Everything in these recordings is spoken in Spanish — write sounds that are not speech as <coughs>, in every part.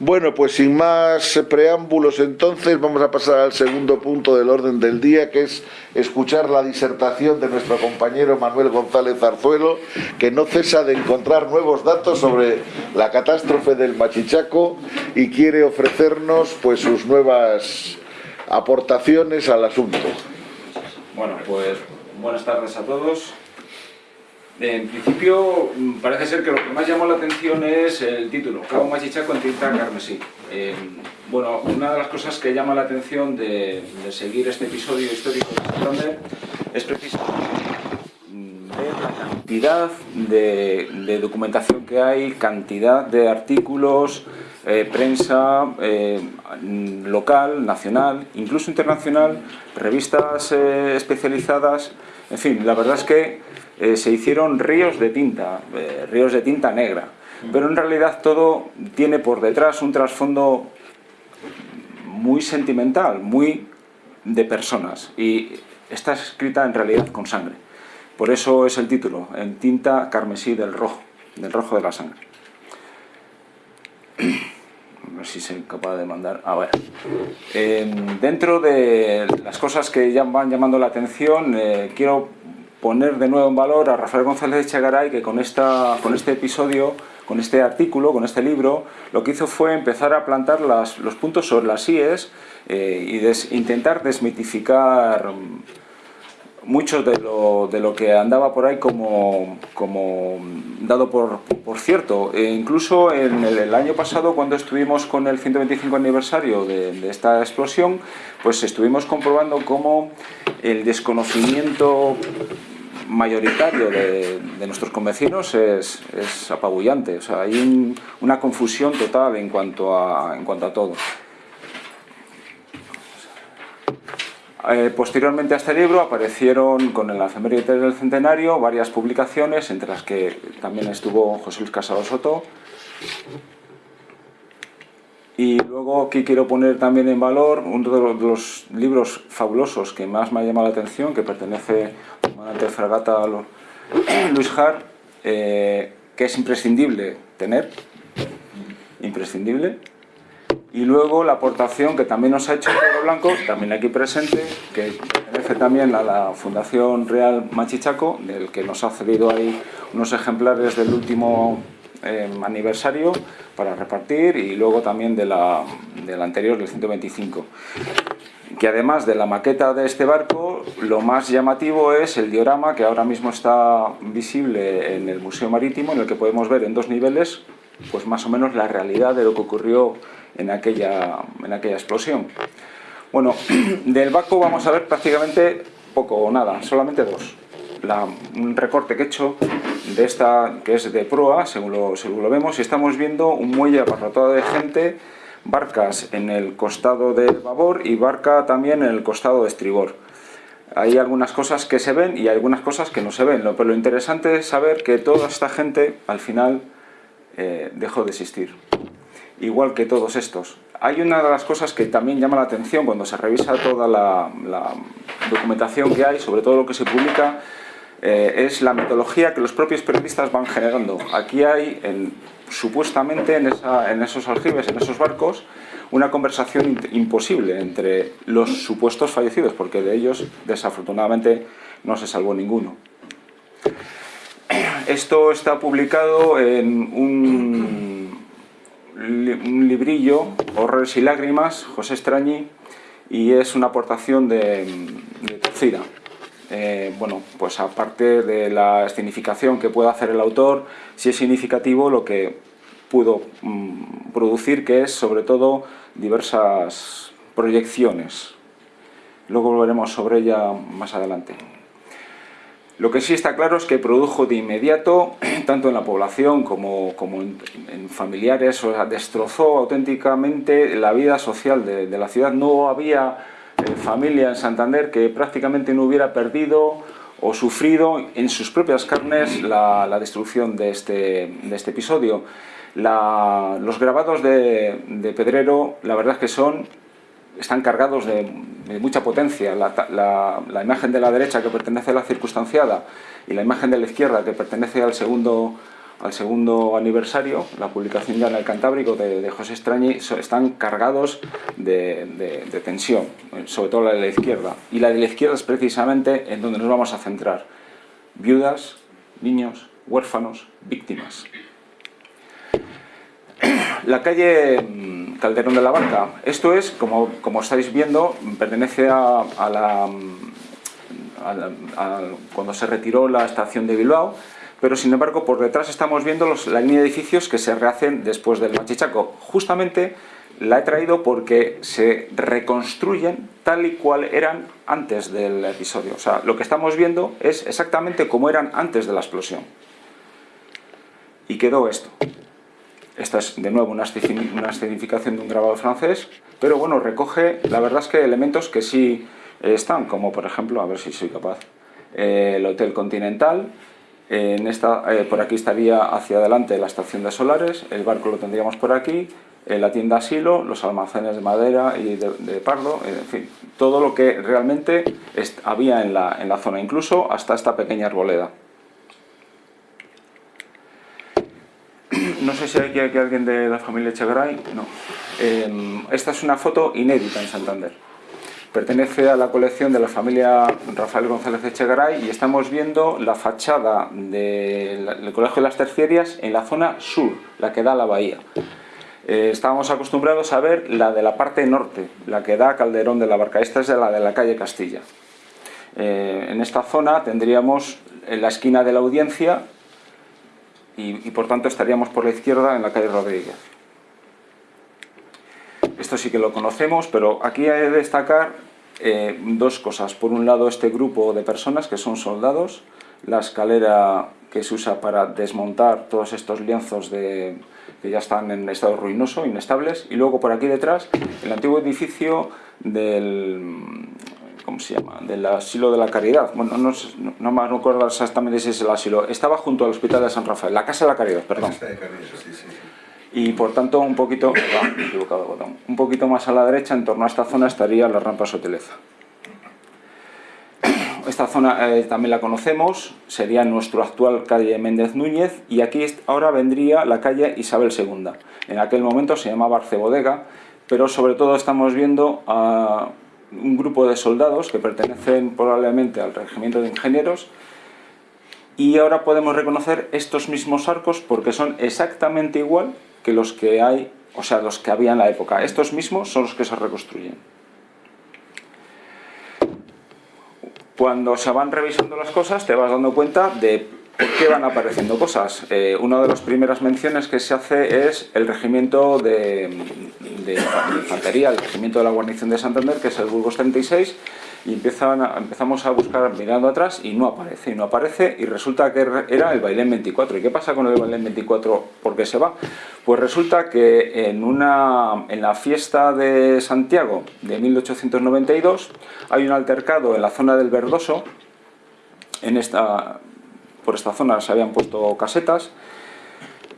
Bueno, pues sin más preámbulos entonces vamos a pasar al segundo punto del orden del día, que es escuchar la disertación de nuestro compañero Manuel González Arzuelo, que no cesa de encontrar nuevos datos sobre la catástrofe del Machichaco y quiere ofrecernos pues sus nuevas aportaciones al asunto. Bueno, pues buenas tardes a todos. En principio, mm, parece ser que lo que más llamó la atención es el título, Cabo Machichaco en tinta carmesí. Eh, bueno, una de las cosas que llama la atención de, seguir este episodio histórico de Santander es precisamente mm, la cantidad de, documentación que hay, cantidad de artículos, eh, prensa eh, local, nacional, incluso internacional, revistas especializadas, en fin, la verdad es que eh, se hicieron ríos de tinta, eh, ríos de tinta negra, pero en realidad todo tiene por detrás un trasfondo muy sentimental, muy de personas y está escrita en realidad con sangre. Por eso es el título, en tinta carmesí del rojo, del rojo de la sangre. <clears throat> A ver si soy capaz de mandar... A ver. dentro de las cosas que ya van llamando la atención, eh, quiero poner de nuevo en valor a Rafael González de Chagaray, que con, esta, con este episodio, con este artículo, con este libro, lo que hizo fue empezar a plantar los puntos sobre las IES eh, y intentar desmitificar mucho de lo, de lo, que andaba por ahí como, como dado por, por cierto. E incluso en el, año pasado, cuando estuvimos con el 125 aniversario de, esta explosión, pues estuvimos comprobando cómo el desconocimiento mayoritario de, nuestros convecinos es, apabullante. O sea, hay una confusión total en cuanto a, en cuanto a todo. Eh, posteriormente a este libro aparecieron con el efeméride del centenario varias publicaciones, entre las que también estuvo José Luis Casado Soto, y luego aquí quiero poner también en valor uno de los, libros fabulosos que más me ha llamado la atención, que pertenece al comandante fragata <clears throat> Luis Har, eh, que es imprescindible tener, imprescindible. Y luego la aportación que también nos ha hecho Pedro Blanco, también aquí presente, que pertenece también a la Fundación Real Machichaco, del que nos ha cedido ahí unos ejemplares del último Em, aniversario para repartir y luego también de la, del anterior, del 125 que además de la maqueta de este barco, lo más llamativo es el diorama que ahora mismo está visible en el Museo Marítimo, en el que podemos ver en dos niveles pues más o menos la realidad de lo que ocurrió en aquella, en aquella explosión. Bueno, <clears throat> del barco vamos a ver prácticamente poco o nada, solamente dos un recorte que he hecho de esta, que es de proa, según lo, según lo vemos, y estamos viendo un muelle abarrotado de gente, barcas en el costado de babor y barca también en el costado de estribor. Hay algunas cosas que se ven y algunas cosas que no se ven, pero lo interesante es saber que toda esta gente al final eh, dejó de existir, igual que todos estos. Hay una de las cosas que también llama la atención cuando se revisa toda la, documentación que hay, sobre todo lo que se publica, eh, es la metodología que los propios periodistas van generando. Aquí hay, supuestamente, en, esos aljibes, en esos barcos, una conversación imposible entre los supuestos fallecidos, porque de ellos, desafortunadamente, no se salvó ninguno. Esto está publicado en un, librillo, Horrores y Lágrimas, José Extrañi, y es una aportación de, de. Eh, bueno, pues aparte de la escenificación que pueda hacer el autor, sí es significativo lo que pudo mm, producir, que es sobre todo diversas proyecciones. Luego volveremos sobre ella más adelante. Lo que sí está claro es que produjo de inmediato, <clears throat> tanto en la población como, en, familiares, destrozó auténticamente la vida social de la ciudad. No había familia en Santander que prácticamente no hubiera perdido o sufrido en sus propias carnes la, destrucción de este, de este episodio. los grabados de, Pedrero, la verdad es que son, están cargados de, mucha potencia. La, imagen de la derecha que pertenece a la circunstanciada y la imagen de la izquierda que pertenece al segundo al segundo aniversario, la publicación ya en el Cantábrico de, José Extrañi, están cargados de, de, tensión, sobre todo la de la izquierda. Y la de la izquierda es precisamente en donde nos vamos a centrar. Viudas, niños, huérfanos, víctimas. La calle mm, Calderón de la Barca, esto es, como, como estáis viendo, pertenece a, la, mm, cuando se retiró la estación de Bilbao, pero sin embargo por detrás estamos viendo la línea de edificios que se rehacen después del Machichaco. Justamente la he traído porque se reconstruyen tal y cual eran antes del episodio. O sea, lo que estamos viendo es exactamente como eran antes de la explosión. Y quedó esto. Esta es de nuevo una escenificación de un grabado francés, pero bueno, recoge, la verdad es que elementos que sí están, como por ejemplo, a ver si soy capaz, eh, el Hotel Continental, en esta, eh, por aquí estaría hacia adelante la estación de solares, el barco lo tendríamos por aquí, eh, la tienda asilo, los almacenes de madera y de, pardo, en fin, todo lo que realmente había en la, en la zona, incluso hasta esta pequeña arboleda. No sé si hay aquí alguien de la familia Echegaray, no. Em, esta es una foto inédita en Santander Pertenece a la colección de la familia Rafael González Echegaray y estamos viendo la fachada del Colegio de las Terciarias en la zona sur, la que da a la bahía. Eh, estábamos acostumbrados a ver la de la parte norte, la que da a Calderón de la Barca. Esta es la de la calle Castilla. Eh, en esta zona tendríamos en la esquina de la audiencia y, por tanto estaríamos por la izquierda en la calle Rodríguez esto sí que lo conocemos, pero aquí hay que destacar eh, dos cosas. Por un lado, este grupo de personas que son soldados, la escalera que se usa para desmontar todos estos lienzos de, que ya están en estado ruinoso, inestables, y luego por aquí detrás, el antiguo edificio del... ¿cómo se llama? Del asilo de la caridad. Bueno, no, no, me acuerdo exactamente si es el asilo. Estaba junto al hospital de San Rafael, la casa de la caridad, perdón. La casa de caridad, sí, sí y por tanto un poquito, <coughs> un poquito más a la derecha, en torno a esta zona, estaría la rampa Soteleza. <coughs> Esta zona eh, también la conocemos, sería nuestro actual calle Méndez Núñez y aquí ahora vendría la calle Isabel II. En aquel momento se llamaba Arcebodega, pero sobre todo estamos viendo a un grupo de soldados que pertenecen probablemente al regimiento de ingenieros y ahora podemos reconocer estos mismos arcos porque son exactamente igual que los que hay, o sea, los que había en la época. Estos mismos son los que se reconstruyen. Cuando se van revisando las cosas te vas dando cuenta de por qué van apareciendo cosas. Eh, una de las primeras menciones que se hace es el regimiento de, de, infantería, el regimiento de la guarnición de Santander, que es el Burgos 36, y empezamos a buscar mirando atrás y no aparece, y no aparece, y resulta que era el Bailén 24. ¿Y qué pasa con el Bailén 24? ¿Por qué se va? Pues resulta que en, una, en la fiesta de Santiago de 1892 hay un altercado en la zona del Verdoso, en esta, por esta zona se habían puesto casetas,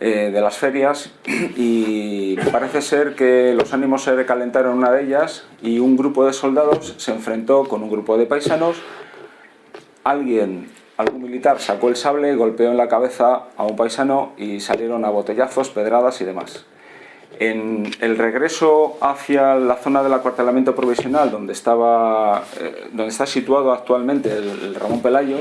eh, de las ferias y parece ser que los ánimos se recalentaron en una de ellas y un grupo de soldados se enfrentó con un grupo de paisanos. Alguien, algún militar sacó el sable, golpeó en la cabeza a un paisano y salieron a botellazos, pedradas y demás. En el regreso hacia la zona del acuartelamiento provisional donde, estaba, eh, donde está situado actualmente el Ramón Pelayo,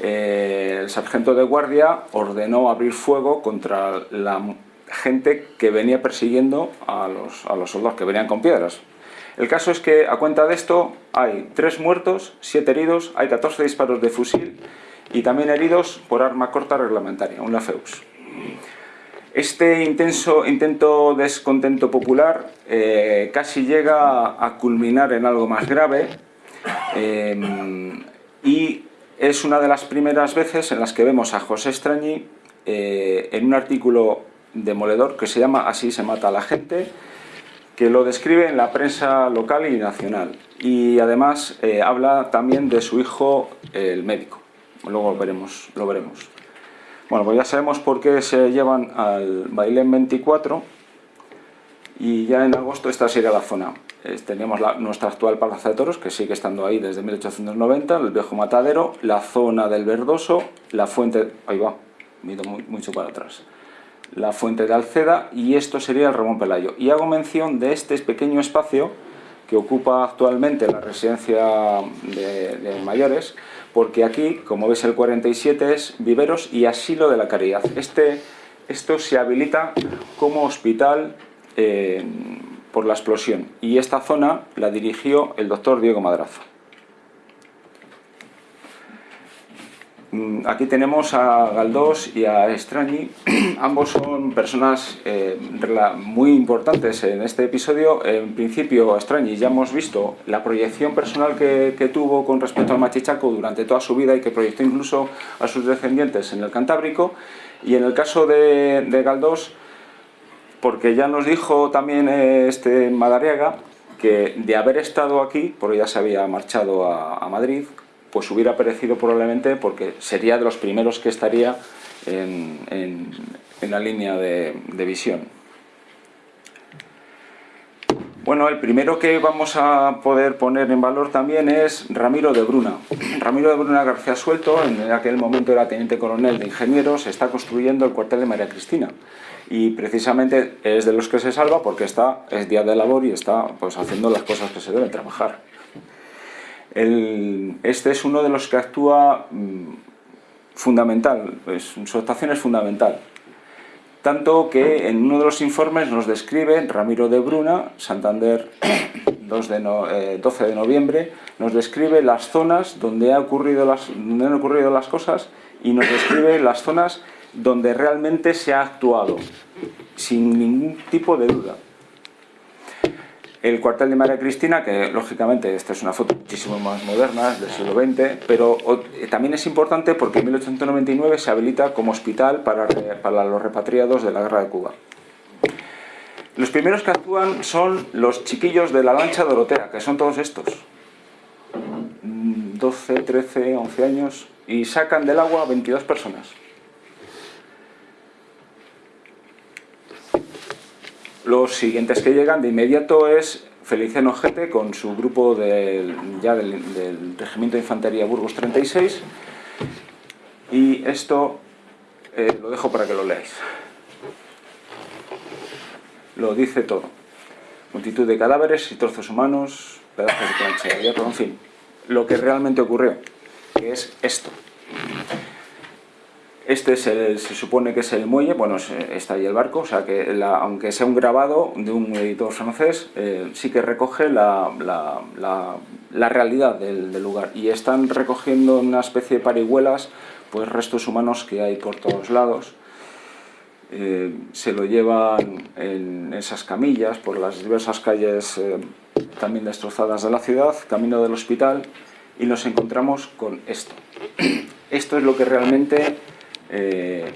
eh, el sargento de guardia ordenó abrir fuego contra la gente que venía persiguiendo a los, a los soldados que venían con piedras. El caso es que a cuenta de esto hay tres muertos, siete heridos, hay 14 disparos de fusil y también heridos por arma corta reglamentaria, un Lafeus. Este intenso intento descontento popular eh, casi llega a culminar en algo más grave eh, y es una de las primeras veces en las que vemos a José Extrañi eh, en un artículo demoledor que se llama Así se mata a la gente, que lo describe en la prensa local y nacional. Y además eh, habla también de su hijo, el médico. Luego veremos, lo veremos. Bueno, pues ya sabemos por qué se llevan al Bailén 24 y ya en agosto esta sería la zona teníamos nuestra actual Plaza de Toros, que sigue estando ahí desde 1890, el viejo matadero, la zona del Verdoso, la fuente, ahí va, me mucho para atrás. La fuente de Alceda y esto sería el Ramón Pelayo. Y hago mención de este pequeño espacio que ocupa actualmente la residencia de, mayores, porque aquí, como ves, el 47 es viveros y asilo de la caridad. Este, esto se habilita como hospital eh, por la explosión y esta zona la dirigió el doctor Diego Madrazo. Mm, aquí tenemos a Galdós y a Estrañi, <clears throat> ambos son personas eh, muy importantes en este episodio. En principio, Estrañi ya hemos visto la proyección personal que, tuvo con respecto al Machichaco durante toda su vida y que proyectó incluso a sus descendientes en el Cantábrico. Y en el caso de, Galdós, porque ya nos dijo también eh, este Madariaga que de haber estado aquí, porque ya se había marchado a Madrid, pues hubiera perecido probablemente porque sería de los primeros que estaría en, la línea de, visión. Bueno, el primero que vamos a poder poner en valor también es Ramiro de Bruna. Ramiro de Bruna García Suelto, en aquel momento era teniente coronel de ingenieros, está construyendo el cuartel de María Cristina. Y precisamente es de los que se salva porque está, es día de labor y está pues, haciendo las cosas que se deben trabajar este es uno de los que actúa mm, fundamental, su actuación es fundamental. Tanto que en uno de los informes nos describe Ramiro de Bruna, Santander <coughs> 12 de noviembre, nos describe las zonas donde, ha ocurrido las, donde han ocurrido las cosas y nos describe las zonas donde realmente se ha actuado, sin ningún tipo de duda. El cuartel de María Cristina, que lógicamente esta es una foto muchísimo más moderna, del siglo XX, pero eh, también es importante porque en 1899 se habilita como hospital para, para los repatriados de la guerra de Cuba. Los primeros que actúan son los chiquillos de la lancha Dorotea, que son todos estos. 12, 13, 11 años, y sacan del agua 22 personas. Los siguientes que llegan de inmediato es Feliciano Gete con su grupo ya del, Regimiento de Infantería Burgos 36 y esto eh, lo dejo para que lo leáis. Lo dice todo. Multitud de cadáveres y trozos humanos, pedazos de plancha de hierro, en fin, lo que realmente ocurrió, que es esto. Este se supone que es el muelle, bueno, está ahí el barco, o sea que aunque sea un grabado de un editor francés, eh, sí que recoge la, realidad del, lugar. Y están recogiendo una especie de parihuelas, pues restos humanos que hay por todos lados. Eh, se lo llevan en esas camillas por las diversas calles eh, también destrozadas de la ciudad, camino del hospital, y nos encontramos con esto. <clears throat> Esto es lo que realmente eh,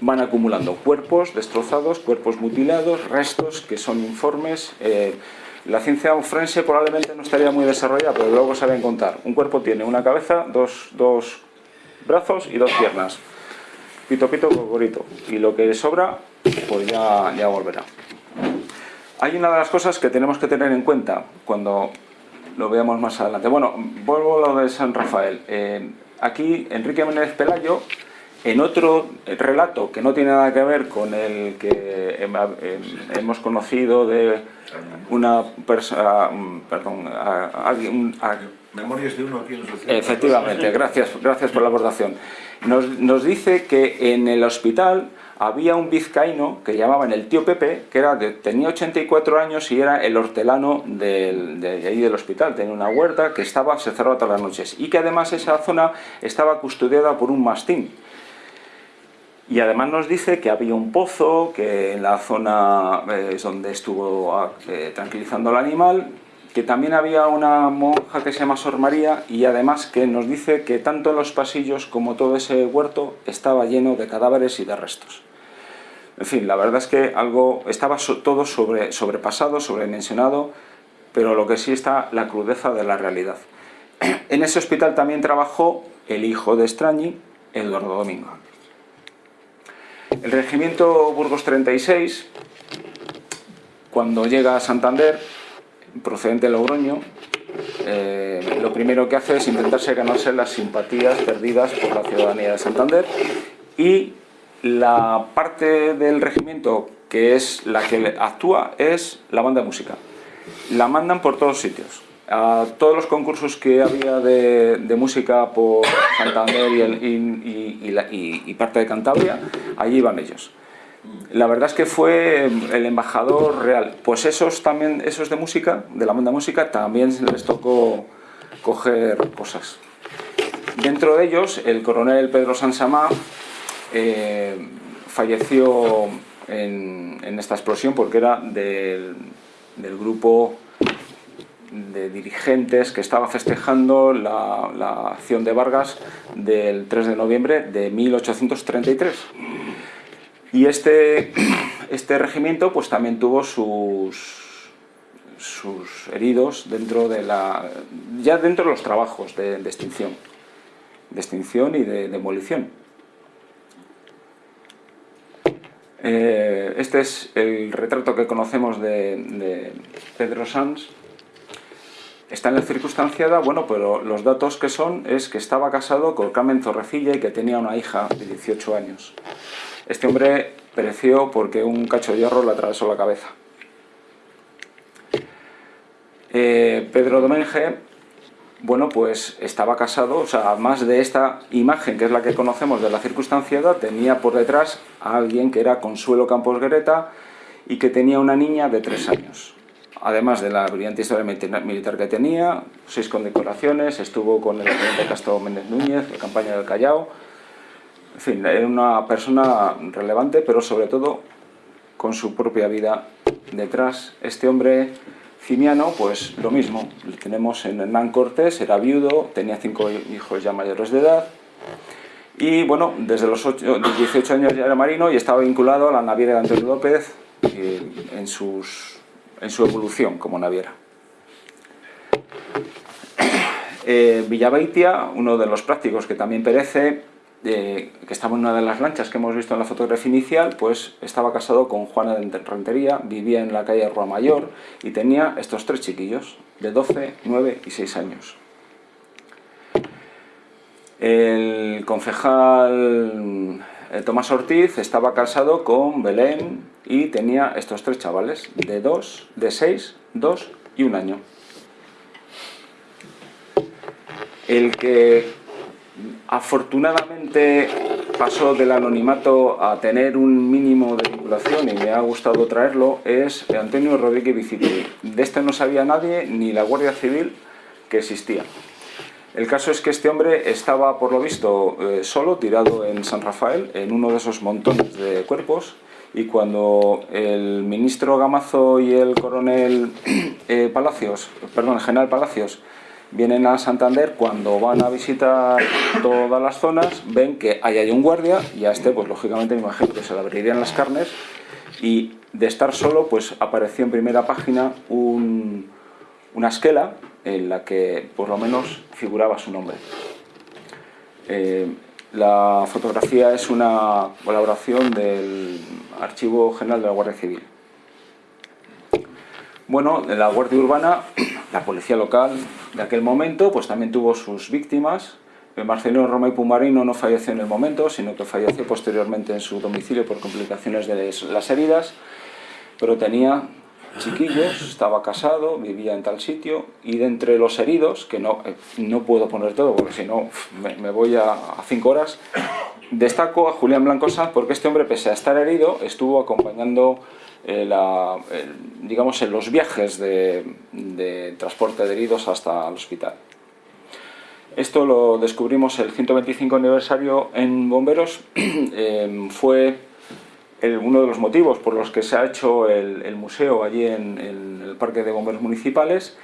van acumulando cuerpos destrozados, cuerpos mutilados, restos que son informes. Eh, la ciencia forense probablemente no estaría muy desarrollada, pero luego saben contar. Un cuerpo tiene una cabeza, dos, dos brazos y dos piernas. Pito, pito, gorito. Y lo que sobra, pues ya, ya volverá. Hay una de las cosas que tenemos que tener en cuenta cuando lo veamos más adelante. Bueno, vuelvo a lo de San Rafael. Eh, aquí Enrique Menéndez Pelayo en otro relato que no tiene nada que ver con el que hemos conocido de una persona, perdón, alguien... Memorias de uno aquí en Efectivamente, <laughs> gracias, gracias por la aportación. Nos, nos, dice que en el hospital había un vizcaíno que llamaban el tío Pepe, que era de, tenía 84 años y era el hortelano del, de, ahí del hospital. Tenía una huerta que estaba, se cerraba todas las noches y que además esa zona estaba custodiada por un mastín y además nos dice que había un pozo, que en la zona eh, es donde estuvo ah, eh, tranquilizando al animal, que también había una monja que se llama Sor María y además que nos dice que tanto los pasillos como todo ese huerto estaba lleno de cadáveres y de restos. En fin, la verdad es que algo estaba todo sobre, sobrepasado, sobredimensionado, pero lo que sí está la crudeza de la realidad. <clears throat> En ese hospital también trabajó el hijo de Estrañi, Eduardo Domingo. El regimiento Burgos 36, cuando llega a Santander, procedente de Logroño, eh, lo primero que hace es intentarse ganarse las simpatías perdidas por la ciudadanía de Santander y la parte del regimiento que es la que actúa es la banda de música. La mandan por todos sitios. A todos los concursos que había de, música por Santander y, parte de Cantabria, allí iban ellos. La verdad es que fue el embajador real. Pues esos también, esos de música, de la banda de música, también les tocó coger cosas. Dentro de ellos, el coronel Pedro Sansamá eh, falleció en, esta explosión porque era del, grupo de dirigentes que estaba festejando la, acción de Vargas del 3 de noviembre de 1833. Y este, este regimiento pues también tuvo sus, sus heridos dentro de la, ya dentro de los trabajos de, extinción, de extinción y de demolición. Eh, este es el retrato que conocemos de, Pedro Sanz. Está en la circunstanciada, bueno, pero los datos que son es que estaba casado con Carmen Zorrecilla y que tenía una hija de 18 años. Este hombre pereció porque un cacho de hierro le atravesó la cabeza. Eh, Pedro Domenge bueno, pues estaba casado, o sea, más de esta imagen, que es la que conocemos de la circunstanciada, tenía por detrás a alguien que era Consuelo Campos Guereta y que tenía una niña de tres años. Además de la brillante historia militar que tenía, seis condecoraciones, estuvo con el presidente Castro Méndez Núñez, la campaña del Callao, en fin, era una persona relevante, pero sobre todo con su propia vida detrás. Este hombre Cimiano, pues lo mismo, tenemos en Hernán Cortés, era viudo, tenía cinco hijos ya mayores de edad, y bueno, desde los 18 años ya era marino y estaba vinculado a la naviera de Antonio López eh, en, sus, en su evolución como naviera. <clears throat> Eh, Villaveitia, uno de los prácticos que también perece, que estaba en una de las lanchas que hemos visto en la fotografía inicial, pues estaba casado con Juana de Rentería, vivía en la calle Rua Mayor y tenía estos tres chiquillos, de 12, 9 y 6 años. El concejal eh, Tomás Ortiz estaba casado con Belén y tenía estos tres chavales, de 2, de 6, 2 y 1 año. El que Afortunadamente pasó del anonimato a tener un mínimo de vinculación y me ha gustado traerlo, es Antonio Rodríguez Vicipri. De este no sabía nadie, ni la Guardia Civil, que existía. El caso es que este hombre estaba, por lo visto, eh, solo, tirado en San Rafael, en uno de esos montones de cuerpos, y cuando el ministro Gamazo y el coronel eh, Palacios, perdón, general Palacios, vienen a Santander, cuando van a visitar todas las zonas, ven que ahí hay un guardia y a este, pues lógicamente me imagino que se le abrirían las carnes y de estar solo, pues apareció en primera página una esquela en la que por lo menos figuraba su nombre. Eh, la fotografía es una colaboración del Archivo General de la Guardia Civil. Bueno, la Guardia Urbana, <clears throat> la policía local de aquel momento, pues también tuvo sus víctimas. Marcelino Roma y Pumarino no falleció en el momento, sino que falleció posteriormente en su domicilio por complicaciones de las heridas, pero tenía chiquillos, estaba casado, vivía en tal sitio, y de entre los heridos, que no, eh, no puedo poner todo porque si no me, voy a, cinco horas, destaco a Julián Blanco Sanz porque este hombre, pese a estar herido, estuvo acompañando eh, digamos, en los viajes de, transporte de heridos hasta el hospital. Esto lo descubrimos el 125 aniversario en Bomberos, <clears throat> fue uno de los motivos por los que se ha hecho el, museo allí en, el Parque de Bomberos Municipales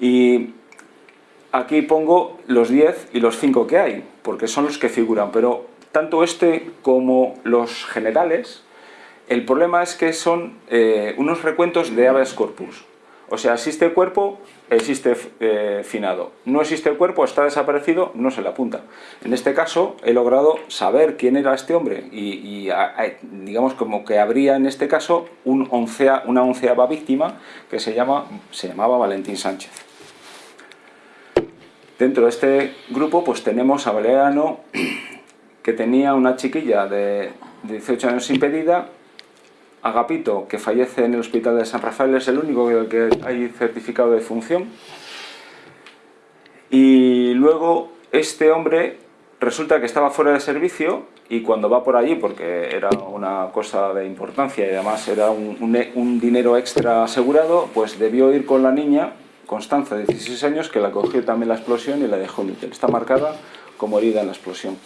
y aquí pongo los 10 y los 5 que hay, porque son los que figuran, pero tanto este como los generales el problema es que son eh, unos recuentos de habeas corpus. O sea, existe el cuerpo, existe eh, finado. No existe el cuerpo, está desaparecido, no se le apunta. En este caso, he logrado saber quién era este hombre y, digamos como que habría en este caso un una onceava víctima que se, llama, se llamaba Valentín Sánchez. Dentro de este grupo pues tenemos a Valeriano que tenía una chiquilla de 18 años impedida, Agapito, que fallece en el hospital de San Rafael, es el único del que hay certificado de función. Y luego este hombre resulta que estaba fuera de servicio y cuando va por allí, porque era una cosa de importancia y además era un, dinero extra asegurado, pues debió ir con la niña, Constanza, de 16 años, que la cogió también la explosión y la dejó inútil. Está marcada como herida en la explosión.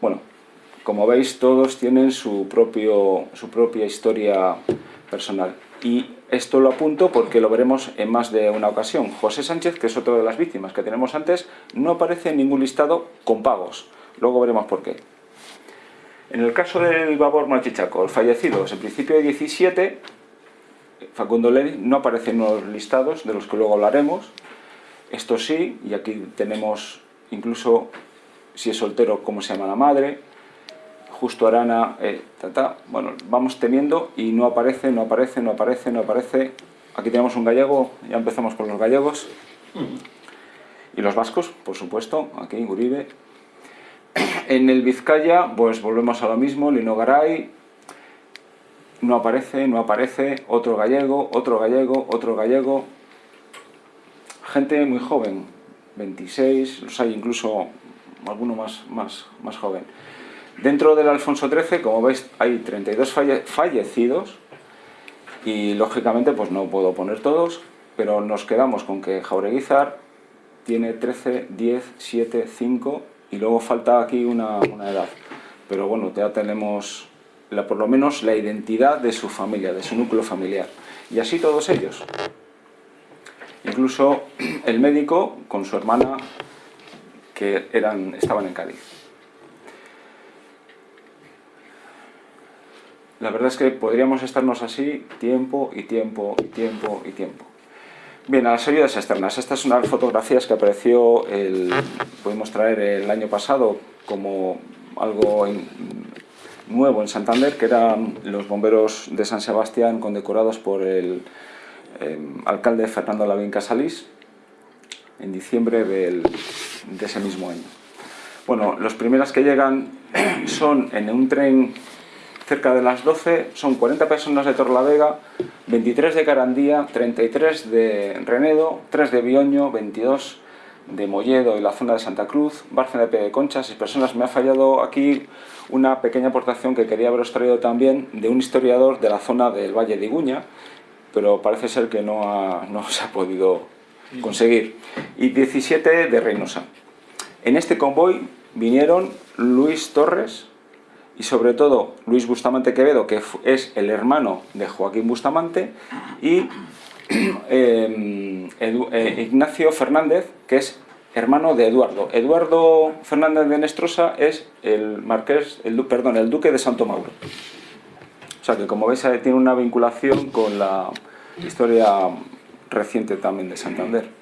Bueno, como veis, todos tienen su, propio, su propia historia personal. Y esto lo apunto porque lo veremos en más de una ocasión. José Sánchez, que es otro de las víctimas que tenemos antes, no aparece en ningún listado con pagos. Luego veremos por qué. En el caso del Babor Machichaco, el fallecido en principio de 17, Facundo Lenin no aparece en los listados, de los que luego hablaremos. Esto sí, y aquí tenemos incluso si es soltero, cómo se llama la madre, justo Arana, eh, bueno, vamos teniendo y no aparece, no aparece, no aparece, no aparece. Aquí tenemos un gallego, ya empezamos con los gallegos. Y los vascos, por supuesto, aquí Uribe. En el Vizcaya, pues volvemos a lo mismo, Lino Garay, no aparece, no aparece, otro gallego, otro gallego, otro gallego. Gente muy joven, 26, los hay incluso alguno más, más, más joven. Dentro del Alfonso XIII, como veis, hay 32 fallecidos y lógicamente pues no puedo poner todos, pero nos quedamos con que Jaureguizar tiene 13, 10, 7, 5 y luego falta aquí una, edad. Pero bueno, ya tenemos por lo menos la identidad de su familia, de su núcleo familiar. Y así todos ellos. Incluso el médico con su hermana que eran, estaban en Cádiz. La verdad es que podríamos estarnos así tiempo y tiempo y tiempo y tiempo. Bien, a las ayudas externas. Estas son las fotografías que apareció, el, pudimos traer el año pasado como algo nuevo en Santander, que eran los bomberos de San Sebastián condecorados por el em, alcalde Fernando Lavín Casalís en diciembre de ese mismo año. Bueno, los primeras que llegan <clears throat> son en un tren cerca de las 12, son 40 personas de Torlavega, 23 de Carandía, 33 de Renedo, 3 de Bioño, 22 de Molledo y la zona de Santa Cruz, Bárcena de Concha, 6 personas. Me ha fallado aquí una pequeña aportación que quería haberos traído también de un historiador de la zona del Valle de Iguña, pero parece ser que no, no se ha podido conseguir. Y 17 de Reynosa. En este convoy vinieron Luis Torres, y sobre todo Luis Bustamante Quevedo, que es el hermano de Joaquín Bustamante, y <clears throat> em, eh, Ignacio Fernández, que es hermano de Eduardo. Eduardo Fernández de Nestrosa es el marqués, el, perdón, el duque de Santo Mauro. O sea que como veis tiene una vinculación con la historia reciente también de Santander.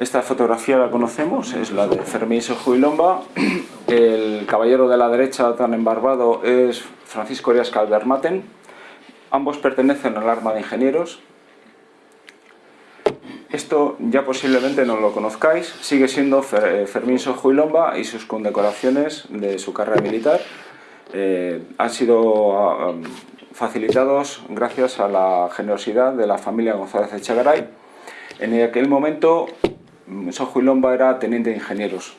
Esta fotografía la conocemos, es la de Fermín Sejuilomba. El caballero de la derecha tan embarbado es Francisco Arias Calvermaten. Ambos pertenecen al arma de ingenieros. Esto ya posiblemente no lo conozcáis, sigue siendo eh, Fermín Sojuilomba y sus condecoraciones de su carrera militar eh, han sido ah, facilitados gracias a la generosidad de la familia González Echegaray. En aquel momento Lomba era teniente de ingenieros.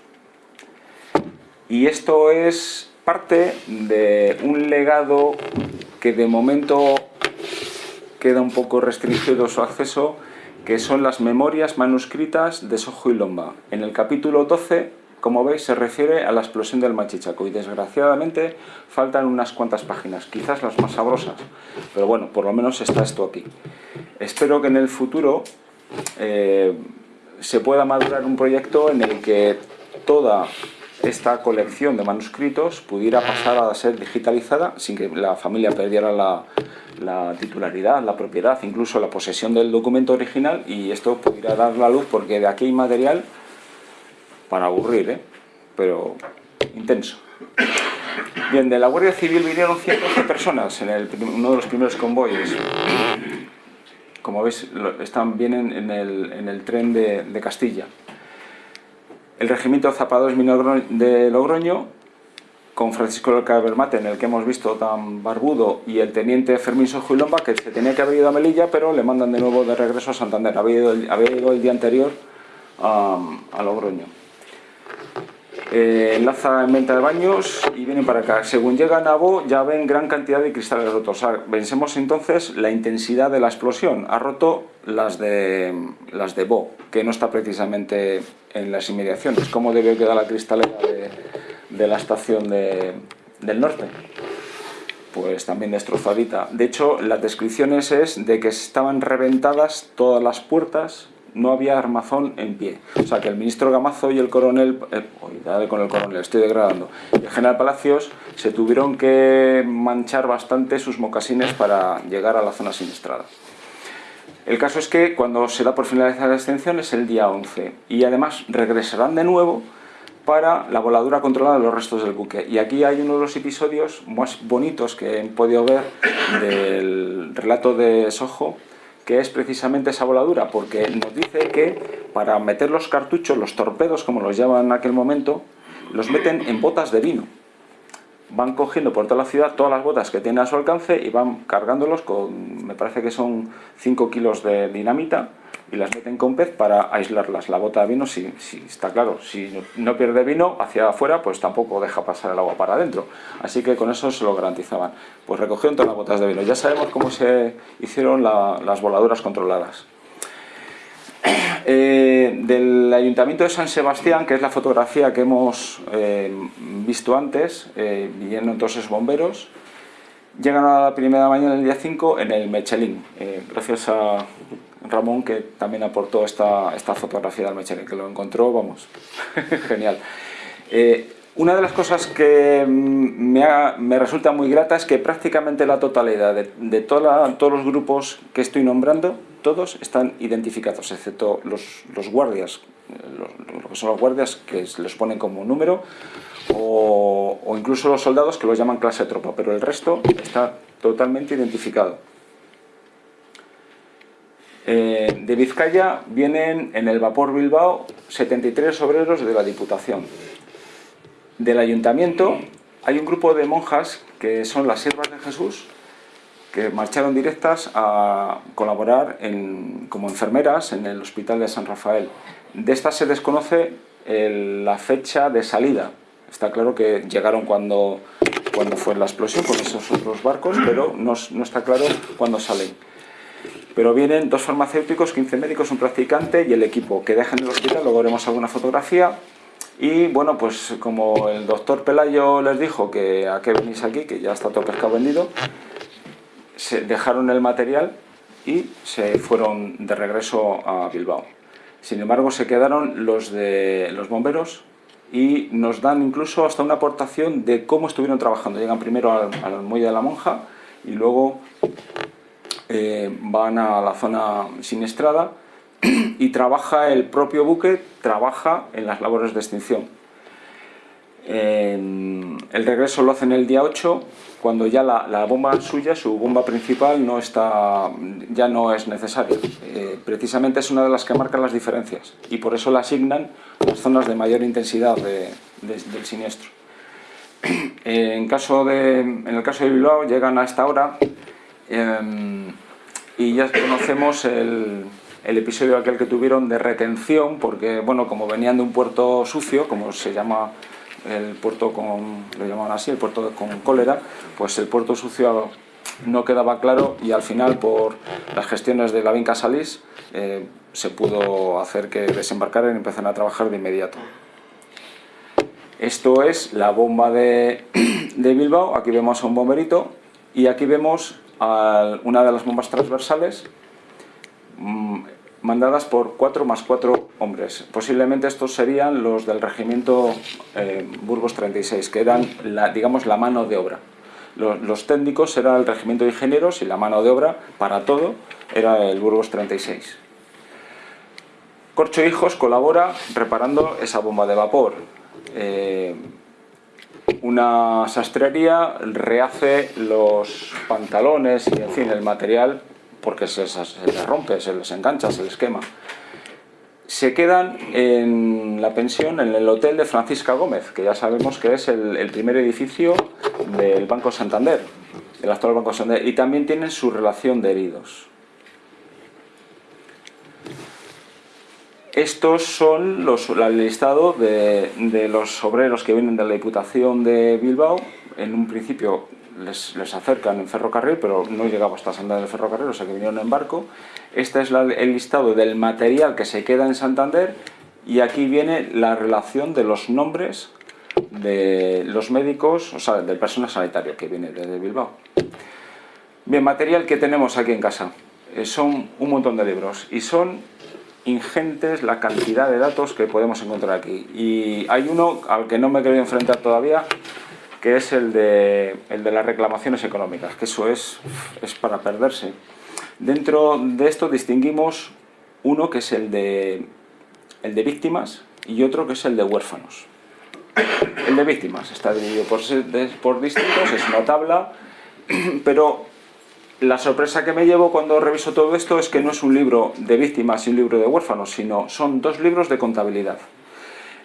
Y esto es parte de un legado que de momento queda un poco restringido su acceso, que son las memorias manuscritas de Lomba. En el capítulo 12, como veis, se refiere a la explosión del Machichaco y desgraciadamente faltan unas cuantas páginas, quizás las más sabrosas, pero bueno, por lo menos está esto aquí. Espero que en el futuro eh, se pueda madurar un proyecto en el que toda esta colección de manuscritos pudiera pasar a ser digitalizada sin que la familia perdiera la, titularidad, la propiedad, incluso la posesión del documento original y esto pudiera dar la luz porque de aquí hay material para aburrir, ¿eh? pero intenso. Bien, de la Guardia Civil vinieron 112 personas en uno de los primeros convoyes como veis, están, vienen en el, tren de, Castilla. El regimiento Zapadores de Logroño con Francisco Cabermate, en el que hemos visto tan barbudo, y el teniente Fermín Sojuilomba, que se tenía que haber ido a Melilla, pero le mandan de nuevo de regreso a Santander. Había ido el, día anterior a Logroño. Eh, enlaza en venta de baños y vienen para acá. Según llegan a Bo ya ven gran cantidad de cristales rotos. Pensemos entonces la intensidad de la explosión. Ha roto las de, las de Bo, que no está precisamente en las inmediaciones. ¿Cómo debe quedar la cristalera de, la estación del norte? Pues también destrozadita. De hecho, las descripciones es de que estaban reventadas todas las puertas no había armazón en pie. O sea que el ministro Gamazo y el coronel, eh, con el coronel, estoy degradando, el general Palacios se tuvieron que manchar bastante sus mocasines para llegar a la zona siniestrada. El caso es que cuando se da por finalizada la extensión es el día 11 y además regresarán de nuevo para la voladura controlada de los restos del buque. Y aquí hay uno de los episodios más bonitos que he podido ver del relato de Sojo, que es precisamente esa voladura, porque nos dice que para meter los cartuchos, los torpedos, como los llaman en aquel momento, los meten en botas de vino. Van cogiendo por toda la ciudad todas las botas que tienen a su alcance y van cargándolos con, me parece que son 5 kilos de dinamita, y las meten con pez para aislarlas. La bota de vino, si, está claro, si no pierde vino hacia afuera, pues tampoco deja pasar el agua para adentro. Así que con eso se lo garantizaban. Pues recogieron todas las botas de vino. Ya sabemos cómo se hicieron las voladuras controladas. Eh, del Ayuntamiento de San Sebastián, que es la fotografía que hemos eh, visto antes, eh, viendo entonces bomberos, llegan a la primera mañana del día 5 en el Mechelín, eh, gracias a Ramón, que también aportó esta, esta fotografía del Mechelin, que lo encontró, vamos, <laughs> genial. Eh, una de las cosas que me, me, resulta muy grata es que prácticamente la totalidad de, de toda todos los grupos que estoy nombrando, todos están identificados, excepto los, los guardias, los, lo que son los guardias que les ponen como número, o, o incluso los soldados que los llaman clase de tropa, pero el resto está totalmente identificado. Eh, de Vizcaya vienen en el vapor Bilbao 73 obreros de la Diputación. Del Ayuntamiento hay un grupo de monjas que son las siervas de Jesús que marcharon directas a colaborar como enfermeras en el Hospital de San Rafael. De estas se desconoce la fecha de salida. Está claro que llegaron cuando, fue la explosión con esos otros barcos, pero no está claro cuándo salen pero vienen dos farmacéuticos, 15 médicos, un practicante y el equipo que dejan el hospital, luego veremos alguna fotografía y bueno, pues como el doctor Pelayo les dijo que a qué venís aquí, que ya está todo pescado vendido, se dejaron el material y se fueron de regreso a Bilbao. Sin embargo, se quedaron los de los bomberos y nos dan incluso hasta una aportación de cómo estuvieron trabajando. Llegan primero al, al muelle de la monja y luego eh, van a la zona siniestrada y trabaja el propio buque, trabaja en las labores de extinción. el regreso lo hacen el día 8, cuando ya la, bomba suya, su bomba principal, no está, ya no es necesaria. Eh, precisamente es una de las que marca las diferencias y por eso la asignan las zonas de mayor intensidad del siniestro. <clears throat> en, caso de, en el caso de Bilbao llegan a esta hora Em, y ya conocemos el, el, episodio aquel que tuvieron de retención, porque bueno, como venían de un puerto sucio, como se llama el puerto con, lo llaman así, el puerto con cólera, pues el puerto sucio no quedaba claro y al final por las gestiones de la Vinca Salís eh, se pudo hacer que desembarcaran y empezaran a trabajar de inmediato. Esto es la bomba de, <clears throat> de Bilbao, aquí vemos a un bomberito y aquí vemos una de las bombas transversales mm, mandadas por cuatro más cuatro hombres. Posiblemente estos serían los del regimiento eh, Burgos 36, que eran, la, digamos, la mano de obra. Los, técnicos eran el regimiento de ingenieros y la mano de obra para todo era el Burgos 36. Corcho Hijos colabora reparando esa bomba de vapor. Eh, una sastrería rehace los pantalones y en fin el material porque se, les rompe, se les engancha, se les quema. se quedan en la pensión, en el hotel de Francisca Gómez, que ya sabemos que es el, primer edificio del Banco Santander, el actual Banco Santander, y también tienen su relación de heridos. Estos son los, el listado de, de, los obreros que vienen de la Diputación de Bilbao. En un principio les, les acercan en ferrocarril, pero no llegaba hasta Santander el ferrocarril, o sea que vinieron en barco. Este es el listado del material que se queda en Santander y aquí viene la relación de los nombres de los médicos, o sea, del personal sanitario que viene desde Bilbao. Bien, material que tenemos aquí en casa. Eh, son un montón de libros y son ingentes la cantidad de datos que podemos encontrar aquí. Y hay uno al que no me he querido enfrentar todavía, que es el de, el de las reclamaciones económicas, que eso es, es para perderse. Dentro de esto distinguimos uno que es el de, el de víctimas y otro que es el de huérfanos. El de víctimas está dividido por, por distritos, es una tabla, <clears throat> pero la sorpresa que me llevo cuando reviso todo esto es que no es un libro de víctimas y un libro de huérfanos, sino son dos libros de contabilidad.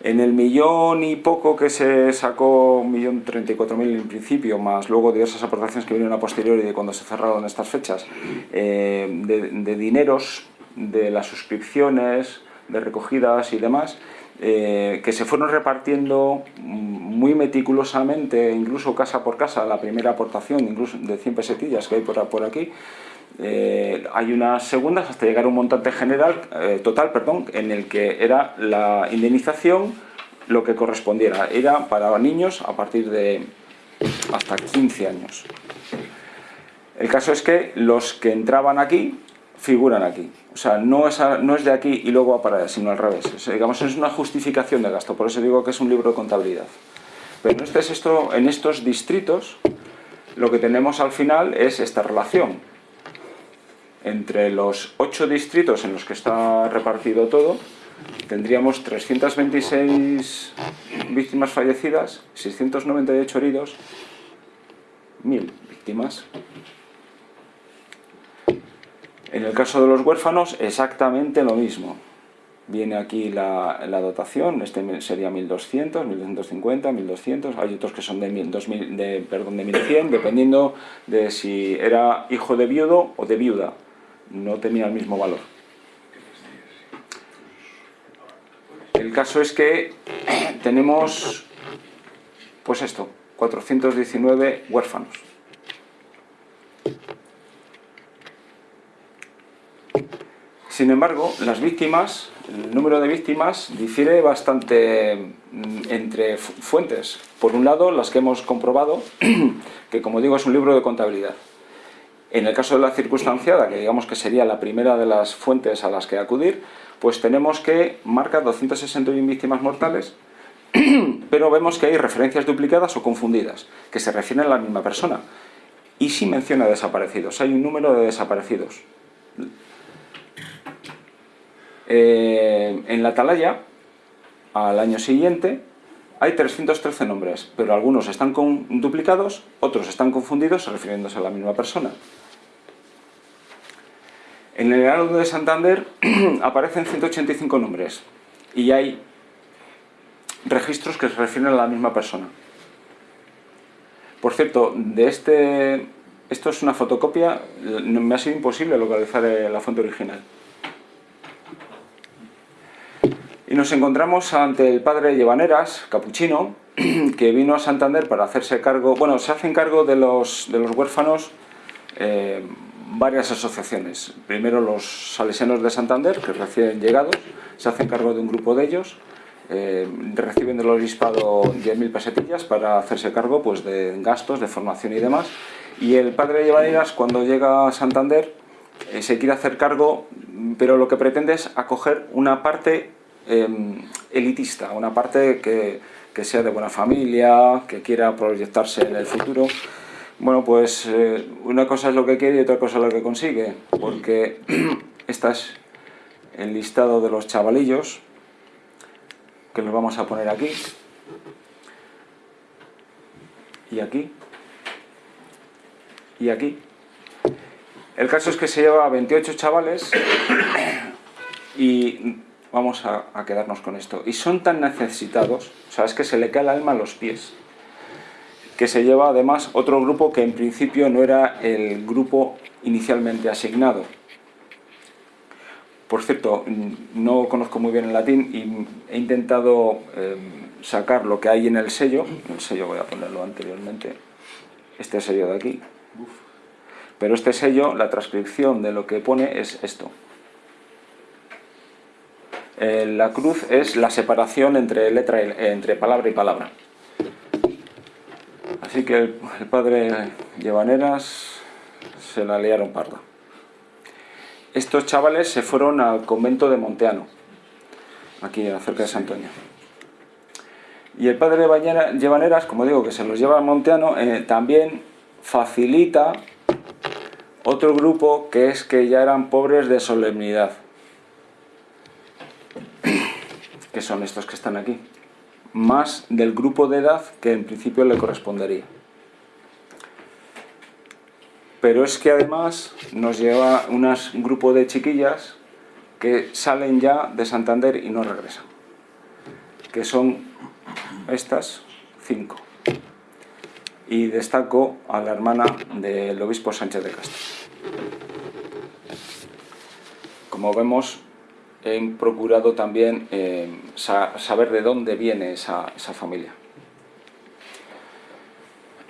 En el millón y poco que se sacó, un millón treinta y cuatro mil en principio, más luego diversas aportaciones que vinieron a posteriori de cuando se cerraron estas fechas, eh, de, dineros, de las suscripciones, de recogidas y demás, eh, que se fueron repartiendo muy meticulosamente, incluso casa por casa, la primera aportación, incluso de 100 pesetillas que hay por, aquí, eh, hay unas segundas hasta llegar a un montante general, eh, total perdón, en el que era la indemnización lo que correspondiera. Era para niños a partir de hasta 15 años. El caso es que los que entraban aquí figuran aquí. O sea, no es, no es de aquí y luego va para sino al revés. digamos, es una justificación de gasto, por eso digo que es un libro de contabilidad. Pero este es esto, en estos distritos, lo que tenemos al final es esta relación entre los ocho distritos en los que está repartido todo, tendríamos 326 víctimas fallecidas, 698 heridos, 1.000 víctimas. En el caso de los huérfanos, exactamente lo mismo. Viene aquí la, dotación, este sería 1200, 1250, 1200, hay otros que son de, 2000, de, perdón, de 1100, dependiendo de si era hijo de viudo o de viuda no tenía el mismo valor. El caso es que tenemos, pues esto, 419 huérfanos. Sin embargo, las víctimas, el número de víctimas difiere bastante mm, entre fuentes. Por un lado, las que hemos comprobado, <clears throat> que como digo es un libro de contabilidad. En el caso de la circunstanciada, que digamos que sería la primera de las fuentes a las que acudir, pues tenemos que marca 261 víctimas mortales, <clears throat> pero vemos que hay referencias duplicadas o confundidas, que se refieren a la misma persona. Y sí menciona desaparecidos, hay un número de desaparecidos. Eh, en la atalaya, al año siguiente, hay 313 nombres, pero algunos están duplicados, otros están confundidos refiriéndose a la misma persona. En el Heraldo de Santander <clears throat> aparecen 185 nombres y hay registros que se refieren a la misma persona. Por cierto, de este, esto es una fotocopia, me ha sido imposible localizar eh, la fuente original. Y nos encontramos ante el padre Llevaneras, capuchino, <clears throat> que vino a Santander para hacerse cargo, bueno, se hacen cargo de los, de los huérfanos eh, varias asociaciones. Primero los salesianos de Santander, que recién llegados, se hacen cargo de un grupo de ellos, eh, reciben del obispado 10.000 pesetillas para hacerse cargo pues, de gastos, de formación y demás. Y el padre Llevaneras, cuando llega a Santander, eh, se quiere hacer cargo, pero lo que pretende es acoger una parte em, elitista, una parte que, que sea de buena familia, que quiera proyectarse en el futuro. Bueno, pues eh, una cosa es lo que quiere y otra cosa es lo que consigue, porque este es el listado de los chavalillos, que los vamos a poner aquí, y aquí, y aquí. El caso es que se lleva a 28 chavales <clears throat> y vamos a, a, quedarnos con esto. Y son tan necesitados, o sea, es que se le cae el alma a los pies, que se lleva además otro grupo que en principio no era el grupo inicialmente asignado. Por cierto, no conozco muy bien el latín y he intentado eh, sacar lo que hay en el sello, el sello voy a ponerlo anteriormente, este sello de aquí, pero este sello, la transcripción de lo que pone es esto. Eh, la cruz es la separación entre, letra entre palabra y palabra. Así que el, el padre Llevaneras se la liaron parda. Estos chavales se fueron al convento de Monteano, aquí cerca de San Antonio. Y el padre Llevaneras, como digo, que se los lleva a Monteano, eh, también facilita otro grupo que es que ya eran pobres de solemnidad. Que son estos que están aquí. Más del grupo de edad que en principio le correspondería pero es que además nos lleva un grupo de chiquillas que salen ya de Santander y no regresan, que son estas cinco. Y destaco a la hermana del obispo Sánchez de Castro. Como vemos, he procurado también eh, saber de dónde viene esa familia.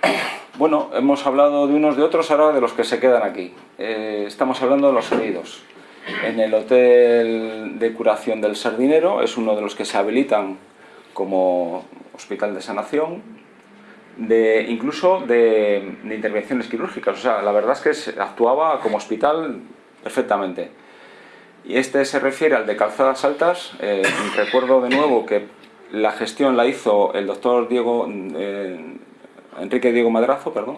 <clears throat> Bueno, hemos hablado de unos de otros, ahora de los que se quedan aquí. Eh, estamos hablando de los heridos. En el Hotel de Curación del Sardinero es uno de los que se habilitan como hospital de sanación, incluso de, intervenciones quirúrgicas. O sea, la verdad es que actuaba como hospital perfectamente. Y este se refiere al de calzadas altas. Eh, recuerdo de nuevo que la gestión la hizo el doctor Diego eh, Enrique Diego Madrazo, perdón,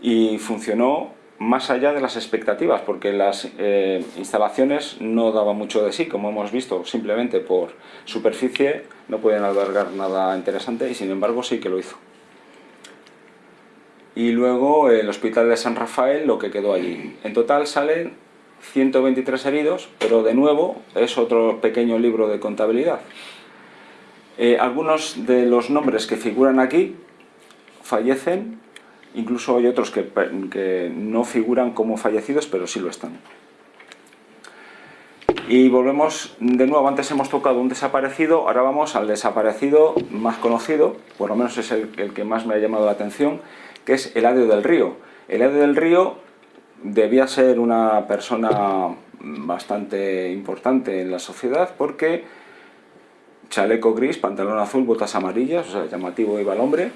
y funcionó más allá de las expectativas, porque las eh, instalaciones no daban mucho de sí, como hemos visto, simplemente por superficie no pueden albergar nada interesante y sin embargo sí que lo hizo. Y luego el Hospital de San Rafael, lo que quedó allí. En total salen 123 heridos, pero de nuevo es otro pequeño libro de contabilidad. Eh, algunos de los nombres que figuran aquí fallecen, incluso hay otros que, que no figuran como fallecidos, pero sí lo están. Y volvemos de nuevo, antes hemos tocado un desaparecido, ahora vamos al desaparecido más conocido, por lo menos es el, que más me ha llamado la atención, que es Eladio del Río. Eladio del Río debía ser una persona bastante importante en la sociedad porque chaleco gris, pantalón azul, botas amarillas, o sea, llamativo iba el hombre,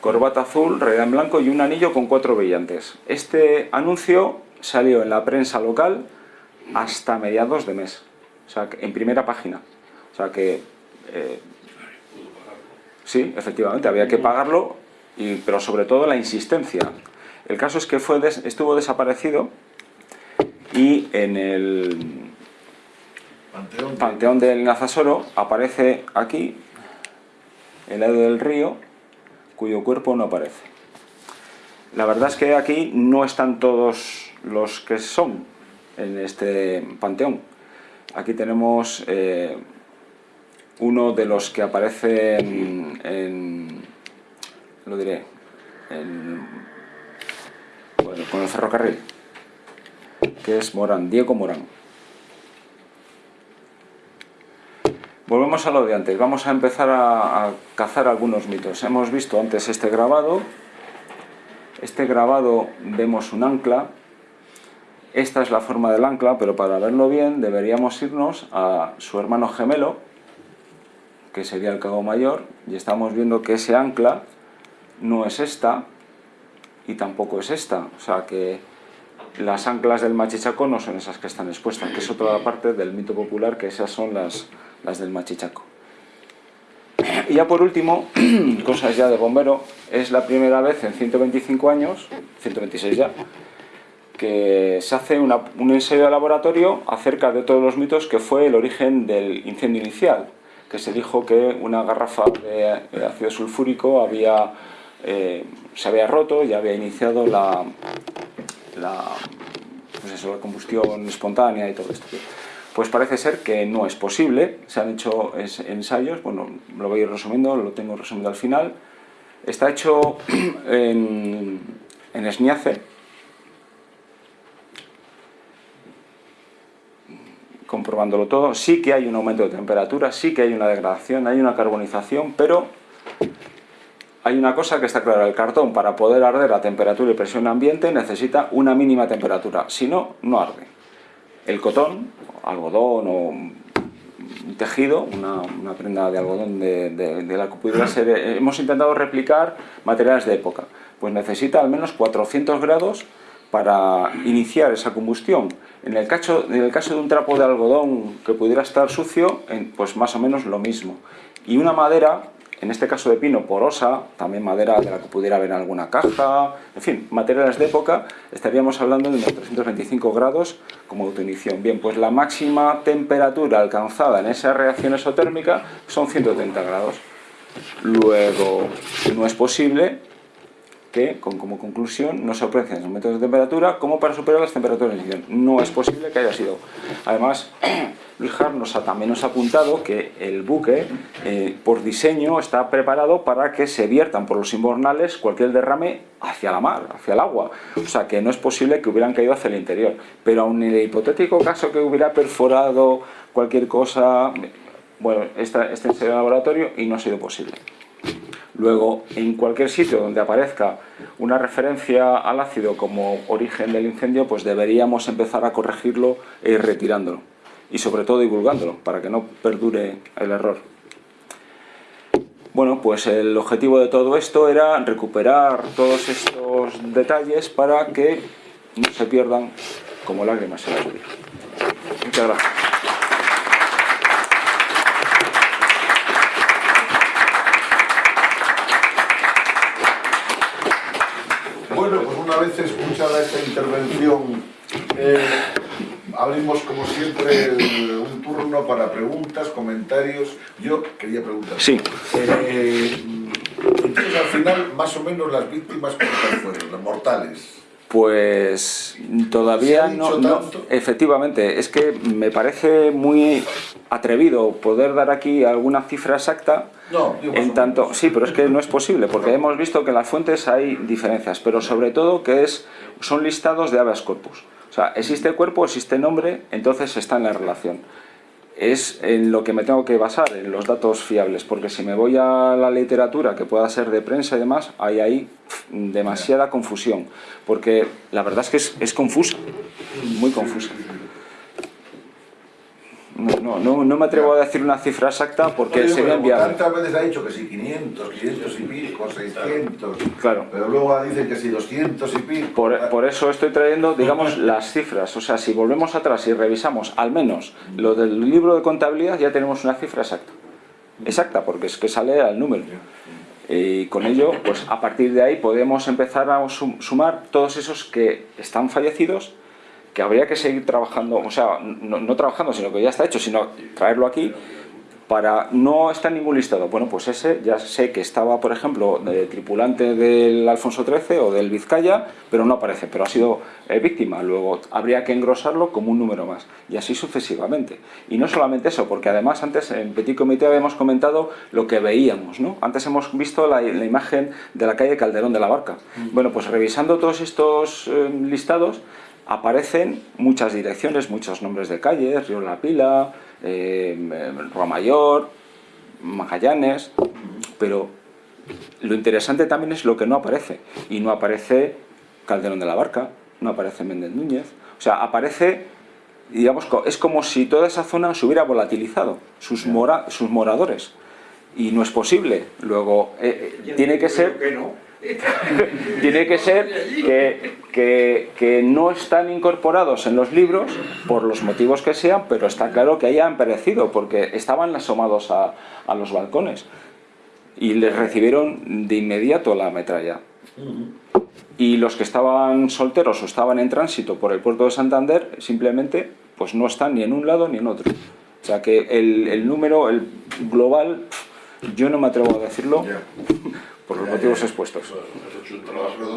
corbata azul, realidad en blanco y un anillo con cuatro brillantes. Este anuncio salió en la prensa local hasta mediados de mes, o sea, en primera página. O sea que, eh, sí, efectivamente, había que pagarlo, y, pero sobre todo la insistencia. El caso es que fue estuvo desaparecido y en el Panteón, Panteón del Nazasoro aparece aquí, el lado del río, cuyo cuerpo no aparece. La verdad es que aquí no están todos los que son en este panteón. Aquí tenemos eh, uno de los que aparece en, lo diré, con el ferrocarril, que es Morán, Diego Morán. Volvemos a lo de antes, vamos a empezar a, cazar algunos mitos. Hemos visto antes este grabado, este grabado vemos un ancla, esta es la forma del ancla, pero para verlo bien deberíamos irnos a su hermano gemelo, que sería el cabo mayor, y estamos viendo que ese ancla no es esta, y tampoco es esta, o sea que las anclas del machichaco no son esas que están expuestas, que es otra parte del mito popular, que esas son las las del Machichaco. Y ya por último, <clears throat> cosas ya de bombero, es la primera vez en 125 años, 126 ya, que se hace un ensayo de laboratorio acerca de todos los mitos que fue el origen del incendio inicial, que se dijo que una garrafa de ácido sulfúrico había, eh, se había roto y había iniciado la, la, pues la combustión espontánea y todo esto. pues parece ser que no es posible. Se han hecho ensayos, bueno, lo voy a ir resumiendo, lo tengo resumido al final. Está hecho <clears throat> en, en Esniace, comprobándolo todo, sí que hay un aumento de temperatura, sí que hay una degradación, hay una carbonización, pero hay una cosa que está clara, el cartón para poder arder a temperatura y presión ambiente necesita una mínima temperatura, si no, no arde. El cotón, algodón o un tejido, una, prenda de algodón de, la que pudiera ser, hemos intentado replicar materiales de época, pues necesita al menos 400 grados para iniciar esa combustión. En el, en el caso de un trapo de algodón que pudiera estar sucio, pues más o menos lo mismo. Y una madera, en este caso de pino, porosa, también madera de la que pudiera haber alguna caja, en fin, materiales de época, estaríamos hablando de unos 325 grados como autoinición. Bien, pues la máxima temperatura alcanzada en esa reacción exotérmica son 130 grados. Luego, no es posible que, como conclusión, no se aprecian aumentos de temperatura como para superar las temperaturas de. No es posible que haya sido. Además, <clears throat> Luis Jarnos también nos ha apuntado que el buque, eh, por diseño, está preparado para que se viertan por los invernales cualquier derrame hacia la mar, hacia el agua. O sea, que no es posible que hubieran caído hacia el interior. Pero aun en el hipotético caso que hubiera perforado cualquier cosa, bueno, este, este es el laboratorio y no ha sido posible. Luego, en cualquier sitio donde aparezca una referencia al ácido como origen del incendio, pues deberíamos empezar a corregirlo e ir retirándolo. Y sobre todo divulgándolo, para que no perdure el error. Bueno, pues el objetivo de todo esto era recuperar todos estos detalles para que no se pierdan como lágrimas en la lluvia. Muchas gracias. Una vez escuchada esta intervención, eh, abrimos como siempre un turno para preguntas, comentarios. Yo quería preguntar. Sí. Eh, entonces, al final, más o menos las víctimas, ¿cuántas fueron? Las mortales. Pues todavía no, no, efectivamente, es que me parece muy atrevido poder dar aquí alguna cifra exacta no, en tanto, sí, pero es que no es posible, porque hemos visto que en las fuentes hay diferencias, pero sobre todo que es, son listados de habeas corpus. O sea, existe cuerpo, existe nombre, entonces está en la relación es en lo que me tengo que basar, en los datos fiables, porque si me voy a la literatura que pueda ser de prensa y demás, hay ahí demasiada confusión, porque la verdad es que es, es confusa, muy confusa. No, no, no, me atrevo a decir una cifra exacta porque sería enviable. Tantas veces ha dicho que si 500, 500 y pico, 600, claro. pero luego dicen que si 200 y pico. Por, por, eso estoy trayendo, digamos, las cifras. O sea, si volvemos atrás y revisamos al menos lo del libro de contabilidad, ya tenemos una cifra exacta. Exacta, porque es que sale al número. Y con ello, pues a partir de ahí podemos empezar a sumar todos esos que están fallecidos que habría que seguir trabajando, o sea, no, trabajando, sino que ya está hecho, sino traerlo aquí para no estar en ningún listado. Bueno, pues ese ya sé que estaba, por ejemplo, de tripulante del Alfonso XIII o del Vizcaya, pero no aparece, pero ha sido eh, víctima. Luego habría que engrosarlo como un número más, y así sucesivamente. Y no solamente eso, porque además antes en Petit Comité habíamos comentado lo que veíamos, ¿no? Antes hemos visto la, imagen de la calle Calderón de la Barca. Mm. Bueno, pues revisando todos estos eh, listados, aparecen muchas direcciones, muchos nombres de calles, Río La Pila, eh, Mayor, Magallanes, pero lo interesante también es lo que no aparece, y no aparece Calderón de la Barca, no aparece Méndez Núñez, o sea, aparece, digamos, es como si toda esa zona se hubiera volatilizado, sus, sus moradores, y no es posible, luego eh, eh, tiene que ser... <laughs> tiene que ser que, que, no están incorporados en los libros por los motivos que sean, pero está claro que hayan perecido porque estaban asomados a, a los balcones y les recibieron de inmediato la metralla. Y los que estaban solteros o estaban en tránsito por el puerto de Santander simplemente pues no están ni en un lado ni en otro. O sea que el, el número el global, yo no me atrevo a decirlo, <laughs> por los motivos expuestos.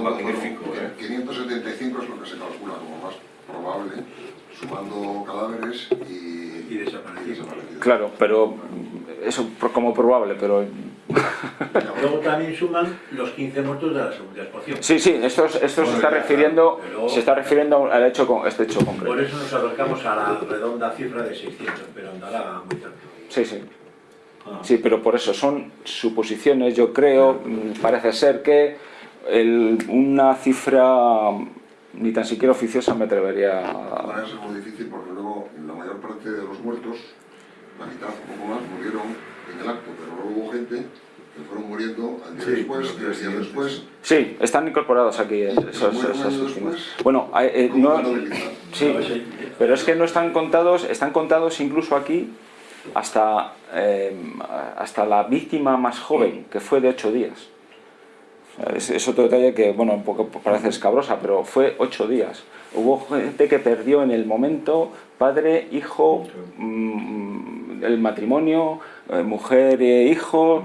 Magnífico, 575 ¿eh? es lo que se calcula como más. probable, sumando cadáveres y, Y desaparecidos. Claro, pero eso como probable, pero... <laughs> Luego también suman los 15 muertos de la segunda explosión. Sí, sí, esto, es- esto se está refiriendo, se está refiriendo al hecho, con- este hecho Por concreto. eso nos acercamos a la redonda cifra de 600, pero andará muy cerca. Sí, sí. Sí, pero por eso son suposiciones, yo creo, mm, parece ser que el- una cifra ni tan siquiera oficiosa me atrevería a... ser muy difícil porque luego la mayor parte de los muertos, la mitad o poco más, murieron en el acto, pero luego hubo gente que fueron muriendo al día Sí, después, tres días después, Sí, están incorporados aquí eh, esos, Bueno, eh, no, sí, pero es que no están contados, están contados incluso aquí hasta, eh, hasta la víctima más joven, que fue de ocho días. Es, es otro detalle que, bueno, un poco parece escabrosa, pero fue ocho días. Hubo gente que perdió en el momento padre, hijo, mm, el matrimonio, eh, mujer e hijo.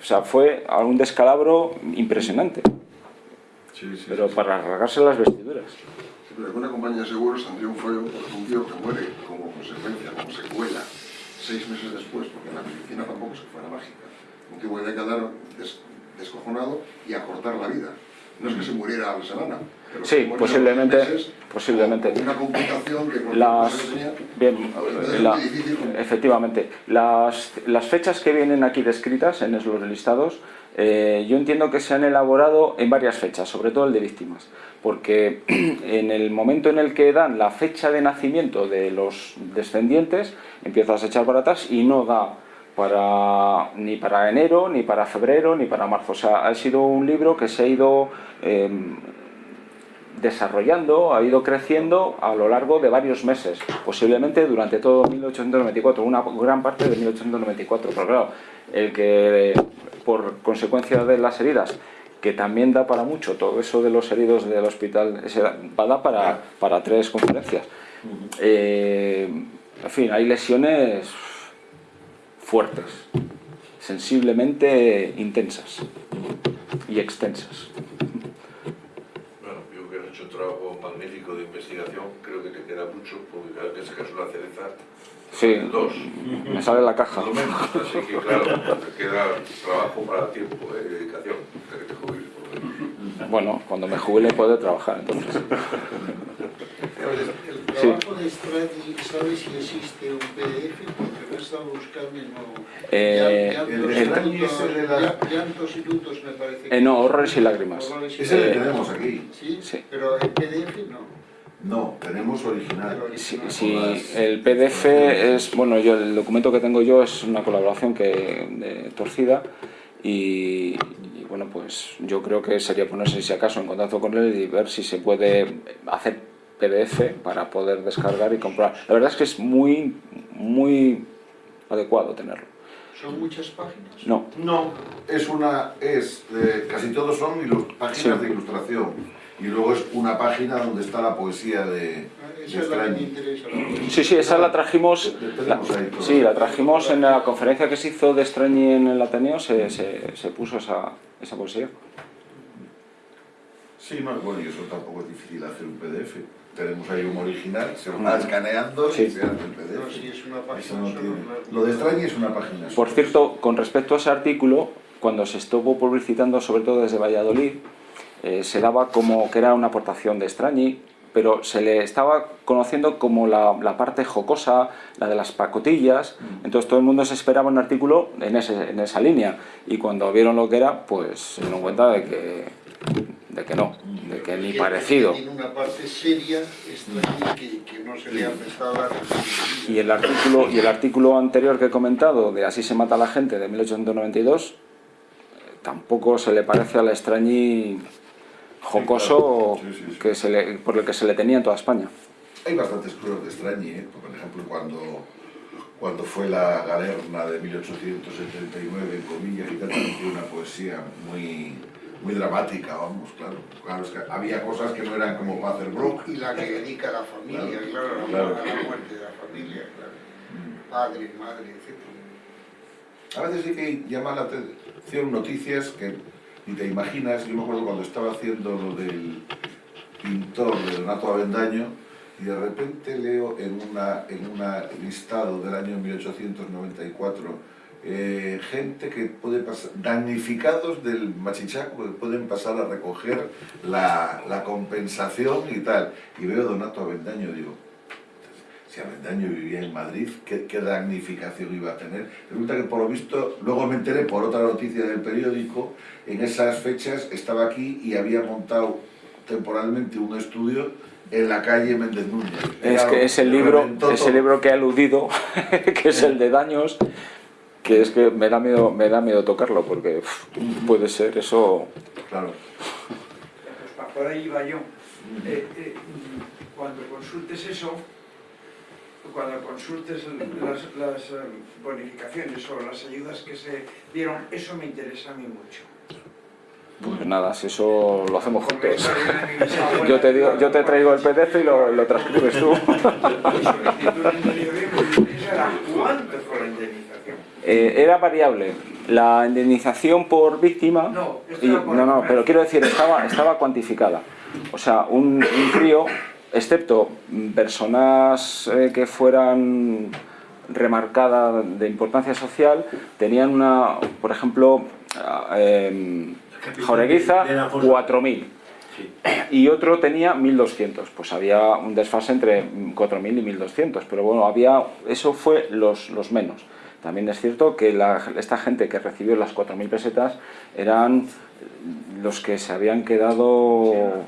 O sea, fue un descalabro impresionante, Sí, sí, pero sí. para rasgarse las vestiduras. Pero en una compañía de seguros tendría un fallo por un tío que muere como consecuencia, como secuela, seis meses después, porque la medicina tampoco es que fuera mágica. Un tío puede quedar des- descojonado y acortar la vida. No es que se muriera a la semana. Sí, posiblemente, meses posiblemente. Una complicación que Las, tenía, bien, la- efectivamente, las, las fechas que vienen aquí descritas en los listados, eh, yo entiendo que se han elaborado en varias fechas, sobre todo el de víctimas, porque <clears throat> en el momento en el que dan la fecha de nacimiento de los descendientes, empiezas a echar para atrás y no da para, ni para enero, ni para febrero, ni para marzo. O sea, ha sido un libro que se ha ido... eh, desarrollando, ha ido creciendo a lo largo de varios meses, posiblemente durante todo 1894, una gran parte de 1894, pero claro, el que por consecuencia de las heridas, que también da para mucho, todo eso de los heridos del hospital, da da para, para tres conferencias. Eh, en fin, hay lesiones fuertes, sensiblemente intensas y extensas. Bueno, yo que has hecho un trabajo magnífico de investigación, creo que te queda mucho, porque cada vez que sacas una cereza, Sí, dos, me sale la caja. Así que claro, te queda trabajo para tiempo, eh, dedicación, que te jubiles. Bueno, cuando me jubile puedo trabajar entonces. El Sí. trabajo de Stradi, ¿sabes si existe un PDF? Porque lo he estado buscando y no... Eh, el llantos el de la- llan- Llantos y lutos me parece. Eh, no, horrores y lágrimas. Horrores y Ese lágrimas. tenemos aquí. Sí, Sí. pero el PDF no. No, tenemos original. Si, si el PDF es, bueno, yo el documento que tengo yo es una colaboración que de Torcida y, y, bueno, pues yo creo que sería ponerse si acaso en contacto con él y ver si se puede hacer PDF para poder descargar y comprar. La verdad es que es muy, muy adecuado tenerlo. ¿Son muchas páginas? No, No, es una, es, eh, casi todos son ilu- páginas Sí. de ilustración. Y luego es una página donde está la poesía de, Ah, de Esa es la que me Strani. interesa. la poesía. Sí, sí, esa la trajimos, la- sí, la trajimos en la conferencia que se hizo de Strañi en el Ateneo, se, se, se puso esa, esa poesía. Sí, no, bueno, y eso tampoco es difícil hacer un PDF. Tenemos ahí un original, se va escaneando Sí. y se hace el No, PDF. si es una página no tiene-. Lo de Strani es una página. Por cierto, con respecto a ese artículo, cuando se estuvo publicitando, sobre todo desde Valladolid, eh, se daba como que era una aportación de Strañi, pero se le estaba conociendo como la, la parte jocosa, la de las pacotillas, entonces todo el mundo se esperaba un artículo en, ese- en esa línea, y cuando vieron lo que era, pues se dieron cuenta de que, de que no, de que ni parecido. que Tiene una parte seria, extraña, que, que no se le ha prestado la atención. Y el artículo, y el artículo anterior que he comentado, de Así se mata la gente, de 1892, eh, tampoco se le parece al extrañí jocoso Sí, sí, sí. Que se le, por el que se le tenía en toda España. Hay bastantes cosas de Strani, ¿eh? por ejemplo, cuando, cuando fue la galerna de 1879, en comillas, y tal, también una poesía muy, muy dramática, vamos, claro. Claro, es que había cosas que no eran como broma. Y la que dedica a la familia, claro, a la- Claro. a la muerte de la familia, claro. Padre, madre, etc. A veces sí que llama la atención noticias que ni te imaginas. Yo me acuerdo cuando estaba haciendo lo del pintor de Donato Avendaño, y de repente leo en una en una listado del año 1894 eh, gente que puede pasar, damnificados del machichaco que pueden pasar a recoger la, la compensación y tal. Y veo Donato Avendaño, digo, si Avendaño vivía en Madrid, ¿qué, ¿qué, damnificación iba a tener? Resulta que por lo visto, luego me enteré por otra noticia del periódico, en esas fechas estaba aquí y había montado temporalmente un estudio en la calle Méndez Núñez. Es que es el libro, ese libro que he aludido, <laughs> que es el de daños, que es que me da miedo, me da miedo tocarlo, porque uf, puede ser eso... Claro. Pues por ahí iba yo. Eh, eh, cuando consultes eso, cuando consultes las, las, eh, bonificaciones o las ayudas que se dieron, eso me interesa a mí mucho. Pues nada, si eso lo hacemos juntos. <laughs> Yo te, digo, yo te traigo el PDF y lo, lo transcribes tú. <laughs> ¿Cuánto fue la indemnización? Eh, era variable. La indemnización por víctima... No, y, no, no, pero quiero decir, estaba, estaba cuantificada. O sea, un, un crío, excepto personas eh, que fueran remarcadas de importancia social, tenían una, por ejemplo, eh, Jaureguiza, 4.000. Y otro tenía 1.200, pues había un desfase entre 4.000 y 1.200, pero bueno, había, eso fue los, los menos. También es cierto que la, esta gente que recibió las 4.000 pesetas eran los que se habían quedado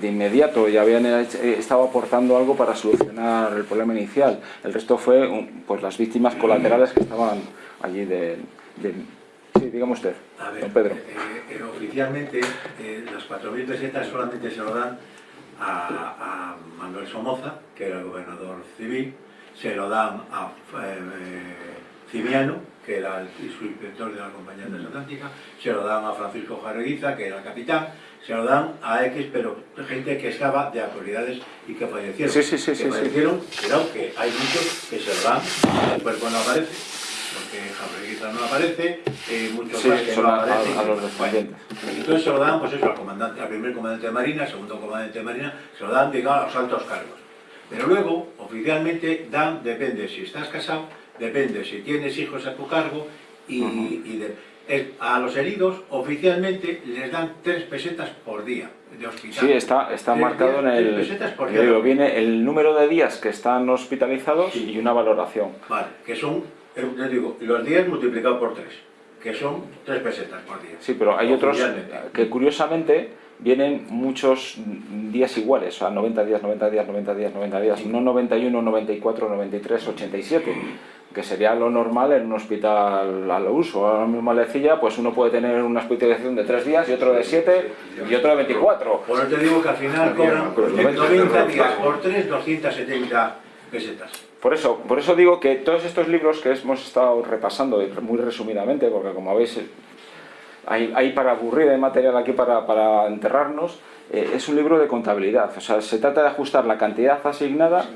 de inmediato y habían estado aportando algo para solucionar el problema inicial. El resto fue pues, las víctimas colaterales que estaban allí de, de Sí, dígame usted, A ver, don Pedro. eh, eh, oficialmente eh, las 4.000 pesetas solamente se lo dan a, a Manuel Somoza, que era el gobernador civil, se lo dan a eh, Cimiano, que era el subinspector de la Compañía Transatlántica, se lo dan a Francisco Jareguiza, que era el capitán, se lo dan a X, pero gente que estaba de autoridades y que fallecieron. Sí, sí, sí, que sí, sí. fallecieron, pero que hay muchos que se lo dan, el cuerpo no aparece porque Javier no aparece, eh, muchos Sí, más que no a, a- aparecen. a los descendientes. Entonces se lo dan, pues eso, al comandante, al primer comandante de Marina, al segundo comandante de Marina, se lo dan, digamos, a los altos cargos. Pero luego, oficialmente, dan, depende si estás casado, depende si tienes hijos a tu cargo, y, y de- es- a los heridos, oficialmente, les dan tres pesetas por día de hospital. Sí, está, está marcado en días, tres el... pesetas por yo digo, día. viene el número de días que están hospitalizados y una valoración. Vale, que son, eh, les digo, los días multiplicados por tres, que son tres pesetas por día. Sí, pero hay otros que curiosamente vienen muchos días iguales, o sea, 90 días, 90 días, 90 días, 90 días, no 91, 94, 93, 87, que sería lo normal en un hospital al uso. Ahora mismo en Lecilla, pues uno puede tener una hospitalización de 3 días y otro de 7 y otro de 24. Por eso te digo que al final cobran Pues 90. 90 días por 3, 270 pesetas. Por eso, por eso digo que todos estos libros que hemos estado repasando muy resumidamente, porque como veis hay, hay para aburrir, hay material aquí para, para enterrarnos, eh, es un libro de contabilidad. O sea, se trata de ajustar la cantidad asignada.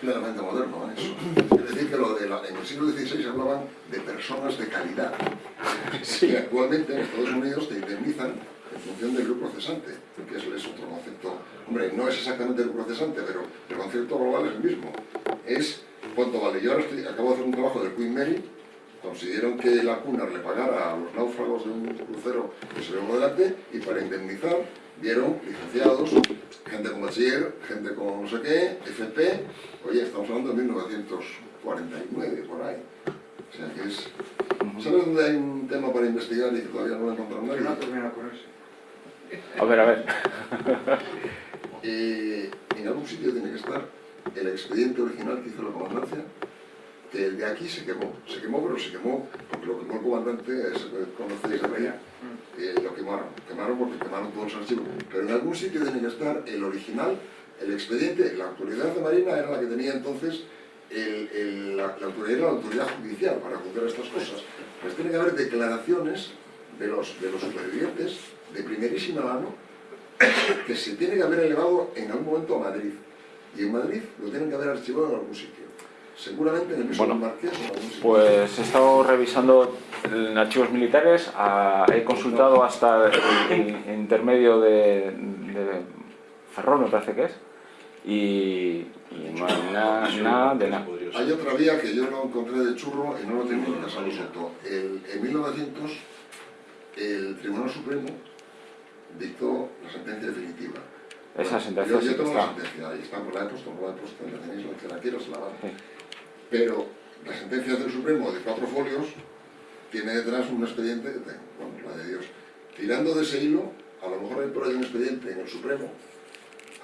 Plenamente moderno ¿eh? Es decir, que lo de la- en el siglo XVI hablaban de personas de calidad. Y actualmente en Estados Unidos te indemnizan en función del lucro cesante, que es, es otro concepto. Hombre, no es exactamente el lucro cesante, pero el concepto global es el mismo. Es cuánto vale. Yo ahora estoy- acabo de hacer un trabajo del Queen Mary, consiguieron que la Cunard le pagara a los náufragos de un crucero que se llevó delante y para indemnizar vieron licenciados, gente con bachiller, gente con no sé qué, FP, oye, estamos hablando de 1949, por ahí. O sea que es... ¿Sabes dónde hay un tema para investigar y que todavía no lo encontrado No nadie? con eso. A ver, a ver. <laughs> Eh, en algún sitio tiene que estar el expediente original que hizo la comandancia, que el de aquí se quemó. Se quemó, pero se quemó porque lo quemó el comandante, es, conocéis de allá. Eh, lo quemaron. Quemaron porque quemaron todos los archivos. Pero en algún sitio tiene que estar el original, el expediente. La autoridad de Marina era la que tenía entonces el- el- la, la autoridad, era la autoridad judicial para juzgar estas cosas. Pues tiene que haber declaraciones de los, de los supervivientes de primerísima mano que se tiene que haber elevado en algún momento a Madrid. Y en Madrid lo tienen que haber archivado en algún sitio. Seguramente en el piso Bueno, del Marqués. Pues he estado revisando en archivos militares, ah, he consultado hasta el, el intermedio de, de Ferrol, me parece que es, y, y no hay nada, nada de nada. Hay otra vía que yo no encontré de churro y no lo tengo en casa. El- en 1900, el Tribunal Supremo dictó la sentencia definitiva. Esa sentencia Yo, sí yo que tengo la está. sentencia, ahí está, pues la he puesto, no la he puesto, la tenéis, la que la quiero se la van. Sí. Pero la sentencia del Supremo de cuatro folios tiene detrás un expediente, que tengo, bueno, la de Dios. Tirando de ese hilo, a lo mejor hay por ahí un expediente en el Supremo,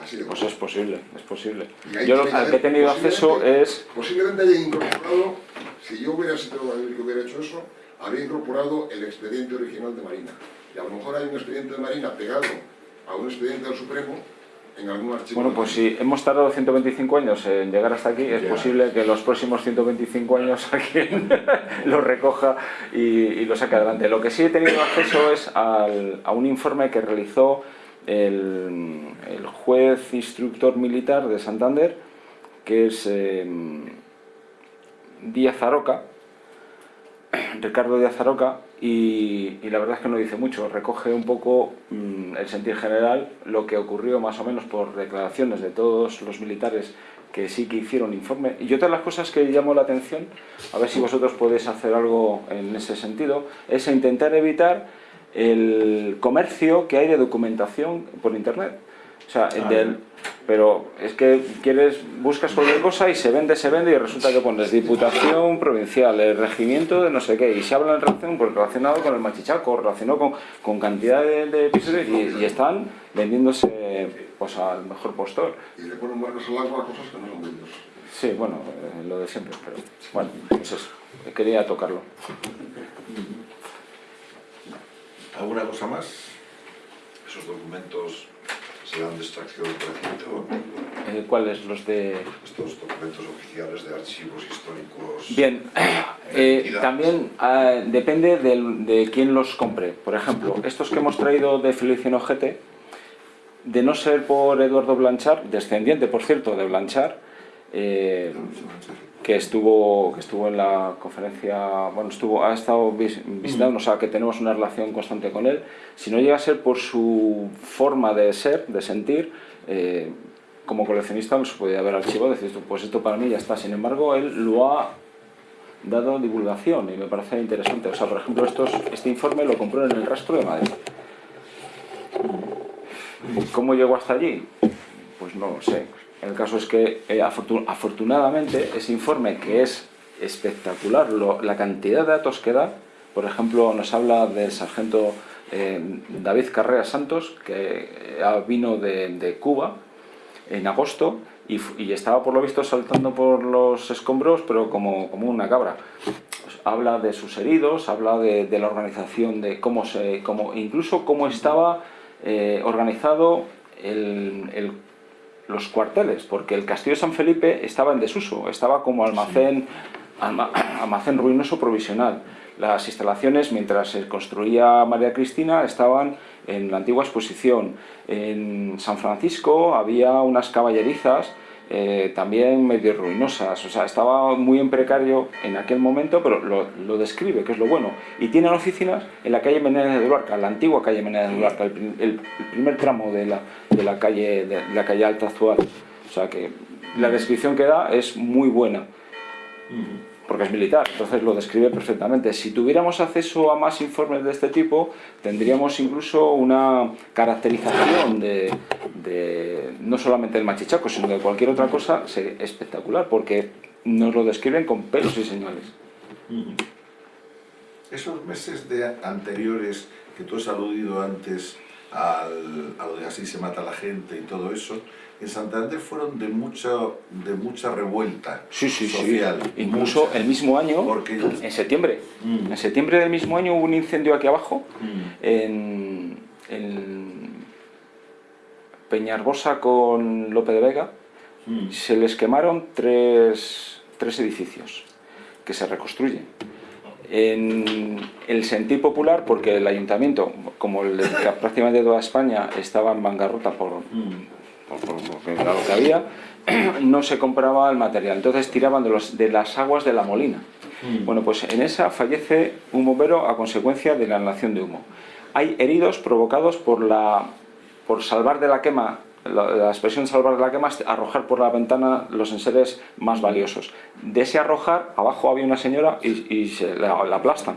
así de Pues es posible, es posible. Yo lo- tiene al que he tenido acceso es... Posiblemente haya incorporado, si yo hubiera sido que hubiera hecho eso, habría incorporado el expediente original de Marina. Y a lo mejor hay un expediente de Marina pegado a un expediente del Supremo en algún archivo. Bueno, pues si hemos tardado 125 años en llegar hasta aquí, es posible que los próximos 125 años <laughs> alguien lo recoja y, y lo saque adelante. Lo que sí he tenido acceso es al- a un informe que realizó el, el juez instructor militar de Santander, que es eh, Díaz Aroca, <clears throat> Ricardo Díaz Aroca, y, y la verdad es que no dice mucho, recoge un poco mm, el sentir general, lo que ocurrió más o menos por declaraciones de todos los militares que sí que hicieron informe. Y otra de las cosas que llamó la atención, a ver si vosotros podéis hacer algo en ese sentido, es intentar evitar el comercio que hay de documentación por internet. O sea, Ah, del- pero es que quieres, buscas cualquier cosa y se vende, se vende y resulta que pones Diputación Provincial, el regimiento de no sé qué, y se habla en relación, pues, relacionado con el machichaco, relacionado con, con cantidad de, de episodios y, y están vendiéndose pues, al mejor postor. Y le ponen marcas al agua a cosas que no son ellos. Sí, bueno, eh, lo de siempre, pero bueno, pues eso, quería tocarlo. ¿Alguna cosa más? Esos documentos serán de extracción reciente o Eh, ¿Cuáles? Los de... estos documentos oficiales de archivos históricos. Bien, eh, también eh, depende del- de quién los compre. Por ejemplo, estos que hemos traído de Feliciano Ojete, de no ser por Eduardo Blanchard, descendiente, por cierto, de Blanchard, eh, que estuvo que estuvo en la conferencia, bueno, estuvo ha estado vis- visitando, o sea, que tenemos una relación constante con él. Si no llega a ser por su forma de ser, de sentir, eh, como coleccionista no se podía haber archivado, decir, pues esto para mí ya está. Sin embargo, él lo ha dado divulgación y me parece interesante. O sea, por ejemplo, estos, este informe lo compró en el rastro de Madrid. ¿Cómo llegó hasta allí? Pues no lo sé. El caso es que eh, afortun- afortunadamente ese informe que es espectacular, lo- la cantidad de datos que da, por ejemplo, nos habla del sargento eh, David Carrera Santos, que eh, vino de, Cuba en agosto y, estaba por lo visto saltando por los escombros, pero como, una cabra. Pues habla de sus heridos, habla de, la organización, de cómo se, cómo, incluso cómo estaba organizado el- los cuarteles, porque el castillo de San Felipe estaba en desuso, estaba como almacén, alma- <clears throat> almacén ruinoso provisional. Las instalaciones, mientras se construía María Cristina, estaban en la antigua exposición. En San Francisco había unas caballerizas eh, también medio ruinosas, o sea, estaba muy en precario en aquel momento, pero lo, describe, que es lo bueno. Y tienen oficinas en la calle Menéndez de Duarca, la antigua calle Menéndez de Duarca, el primer tramo de la, de la calle de la calle Alta actual. O sea que la descripción que da es muy buena porque es militar, entonces lo describe perfectamente. Si tuviéramos acceso a más informes de este tipo, tendríamos incluso una caracterización de, no solamente del machichaco, sino de cualquier otra cosa sería espectacular, porque nos lo describen con pelos y señales. Esos meses de anteriores que tú has aludido antes al- a lo de así se mata la gente y todo eso, en Santander fueron de mucha, de mucha revuelta Sí, sí, social. sí. Incluso mucha. el mismo año, Porque en septiembre, Mm. en septiembre del mismo año hubo un incendio aquí abajo, Mm. en, en Peñarbosa con Lope de Vega, Mm. se les quemaron tres, tres edificios que se reconstruyen. En el sentir popular, porque el ayuntamiento, como el de prácticamente toda España, estaba en bancarrota por, Mm. Por, por- porque era lo que había, <clears throat> no se compraba el material. Entonces tiraban de, los, de las aguas de la molina. Mm. Bueno, pues en esa fallece un bombero a consecuencia de la inhalación de humo. Hay heridos provocados por, la, por salvar de la quema la, la expresión salvar de la quema es arrojar por la ventana los enseres más valiosos. De ese arrojar, abajo había una señora y, y se la, la aplastan.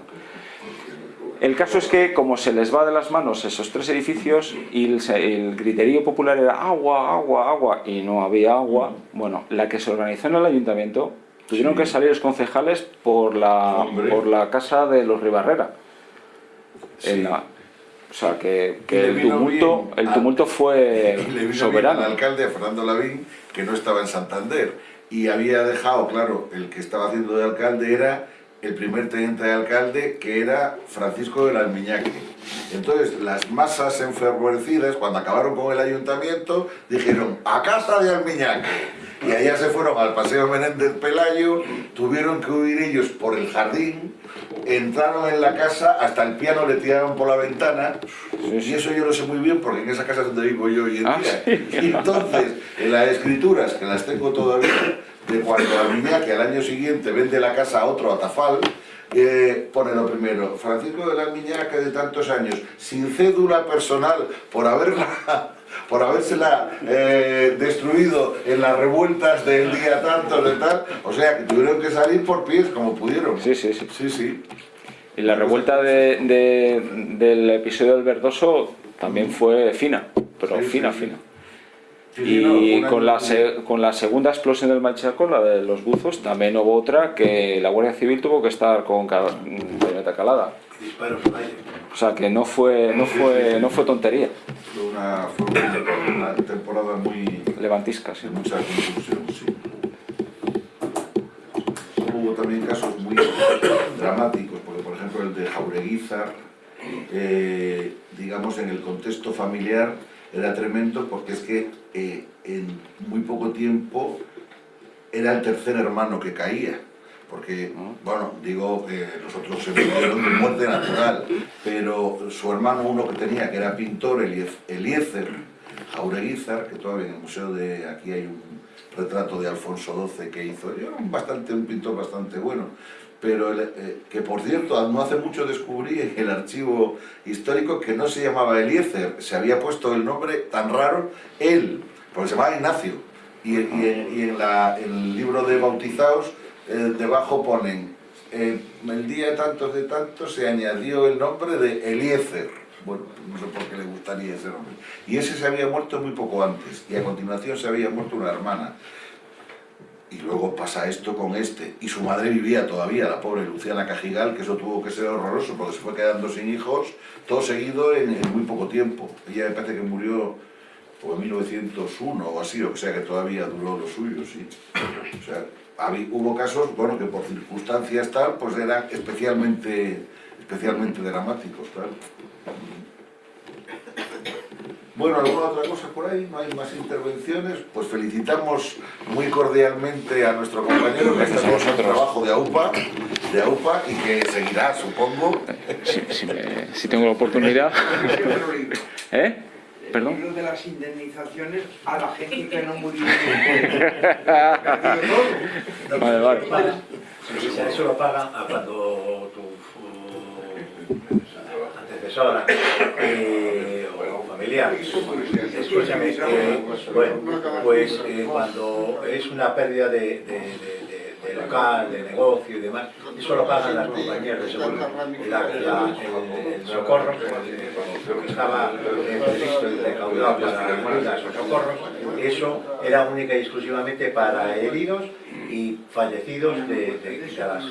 El caso es que como se les va de las manos esos tres edificios y el, el griterío popular era agua, agua, agua y no había agua, bueno, la que se organizó en el ayuntamiento tuvieron que salir los concejales por la, Hombre. por la casa de los Ribarrera. Sí. En la- o sea que, el tumulto, el tumulto fue Y <laughs> le vino soberano. bien al alcalde Fernando Lavín, que no estaba en Santander, y había dejado, claro, el que estaba haciendo de alcalde era el primer teniente de alcalde, que era Francisco del Almiñaque. Entonces, las masas enfervorecidas, cuando acabaron con el ayuntamiento, dijeron, a casa de Almiñaque. Y allá se fueron al Paseo Menéndez Pelayo, tuvieron que huir ellos por el jardín, entraron en la casa, hasta el piano le tiraron por la ventana, y eso yo lo sé muy bien porque en esa casa es donde vivo yo hoy en Ah, día. Y <laughs> entonces, en las escrituras, que las tengo todavía, de cuando Almiñaque al año siguiente vende la casa a otro, a Tafal, eh, pone lo primero, Francisco de la Almiñaque de tantos años, sin cédula personal, por haberla... <laughs> por habérsela eh, destruido en las revueltas del día tanto de tal, o sea que tuvieron que salir por pies como pudieron. Sí, sí, sí. Sí, sí. Y la revuelta de- de- del episodio del Verdoso también fue fina, pero Sí, fina, sí. fina. Sí, sí, no, Y con la, se- con la segunda explosión del Machaco, la de los buzos, también hubo otra que la Guardia Civil tuvo que estar con bayoneta calada. Disparos al aire. O sea que no fue, no fue, no fue tontería, Fue una, fue una, una temporada muy, levantisca, sí. mucha confusión, sí. Hubo también casos muy dramáticos, porque por ejemplo el de Jaureguizar, eh, digamos en el contexto familiar era tremendo porque es que eh, en muy poco tiempo era el tercer hermano que caía. Porque, bueno, digo, eh, los otros se murieron de muerte natural, pero su hermano, uno que tenía, que era pintor, Eliez- Eliezer Jaureguizar, que todavía en el museo de aquí hay un retrato de Alfonso XII que hizo, era un, bastante, un pintor bastante bueno, pero el, eh, que por cierto, no hace mucho descubrí en el archivo histórico que no se llamaba Eliezer, se había puesto el nombre tan raro, él, porque se llamaba Ignacio, y, y en, y en la- el libro de bautizados, eh, debajo ponen, eh, el día tantos de tantos se añadió el nombre de Eliezer. Bueno, no sé por qué le gustaría ese nombre. Y ese se había muerto muy poco antes, y a continuación se había muerto una hermana. Y luego pasa esto con este. Y su madre vivía todavía, la pobre Luciana Cajigal, que eso tuvo que ser horroroso porque se fue quedando sin hijos, todo seguido en, muy poco tiempo. Ella me parece que murió o en 1901 o así, o sea que todavía duró lo suyo, sí. O sea, habí- hubo casos, bueno, que por circunstancias tal, pues eran especialmente, especialmente dramáticos, tal. Bueno, ¿alguna otra cosa por ahí? ¿No hay más intervenciones? Pues felicitamos muy cordialmente a nuestro compañero que está con el trabajo de AUPA, de AUPA y que seguirá, supongo. Si, si me- si tengo la oportunidad. <laughs> ¿Eh? El ¿Perdón? libro de las indemnizaciones a la gente que no murió. <laughs> Vale, vale. Sea, eso lo pagan a cuando tu antecesora eh, o familiar. Escúchame, eh, bueno, pues eh, cuando es una pérdida de, de- de- local, de negocio y demás, eso lo pagan las compañías de seguro. La- la- el, el socorro, eh, lo que estaba previsto y recaudado para o socorros, eso era única y exclusivamente para heridos y fallecidos de, las...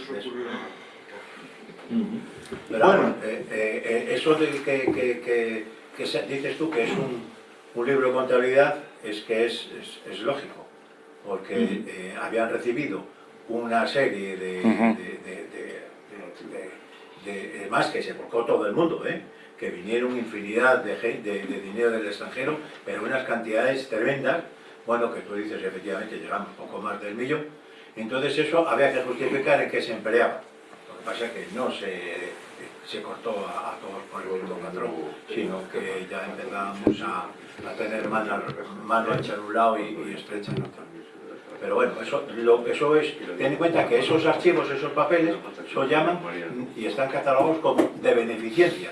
Pero bueno, eh, eh, eh, eso de que, que, que, que dices tú que es un, un libro de contabilidad es que es, es, es lógico, porque eh, habían recibido una serie de, de, de- de- más que se volcó todo el mundo, ¿eh? que vinieron infinidad de, de dinero del extranjero, pero unas cantidades tremendas, bueno, que tú dices efectivamente llegamos poco más del millón, entonces eso había que justificar en qué se empleaba. Lo que pasa es que no se, se cortó a, a todos por el mismo patrón, sino que ya empezamos a, a tener mano, mano ancha en un lado y, y estrecha en otro. Pero bueno, eso, lo, eso es, ten en cuenta que esos archivos, esos papeles, se llaman y están catalogados como de beneficencia.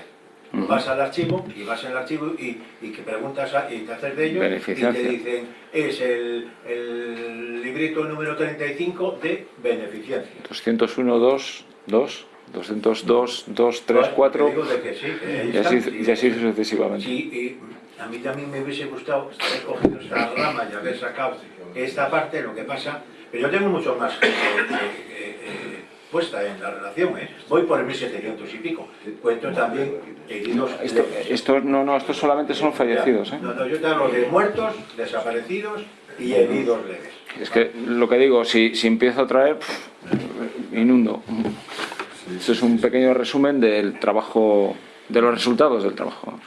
Vas al archivo y vas en el archivo y, y que preguntas a- y te haces de ellos y te dicen es el, el librito número 35 de beneficencia. 201, 2, 2, 202, 2, 3, 4 Te digo de que sí, que ahí y así, están. y así sucesivamente. Sí, y a mí también me hubiese gustado haber cogido esta rama y haber sacado esta parte, lo que pasa, pero yo tengo mucho más gente eh, eh, eh, puesta en la relación, ¿eh? voy por el 1700 y pico, cuento también heridos Esto, leves. esto, no, no, estos solamente son fallecidos. ¿eh? No, no, yo te hablo de muertos, desaparecidos y heridos leves. Es que lo que digo, si, si empiezo a traer, pff, inundo. Esto es un pequeño resumen del trabajo, de los resultados del trabajo.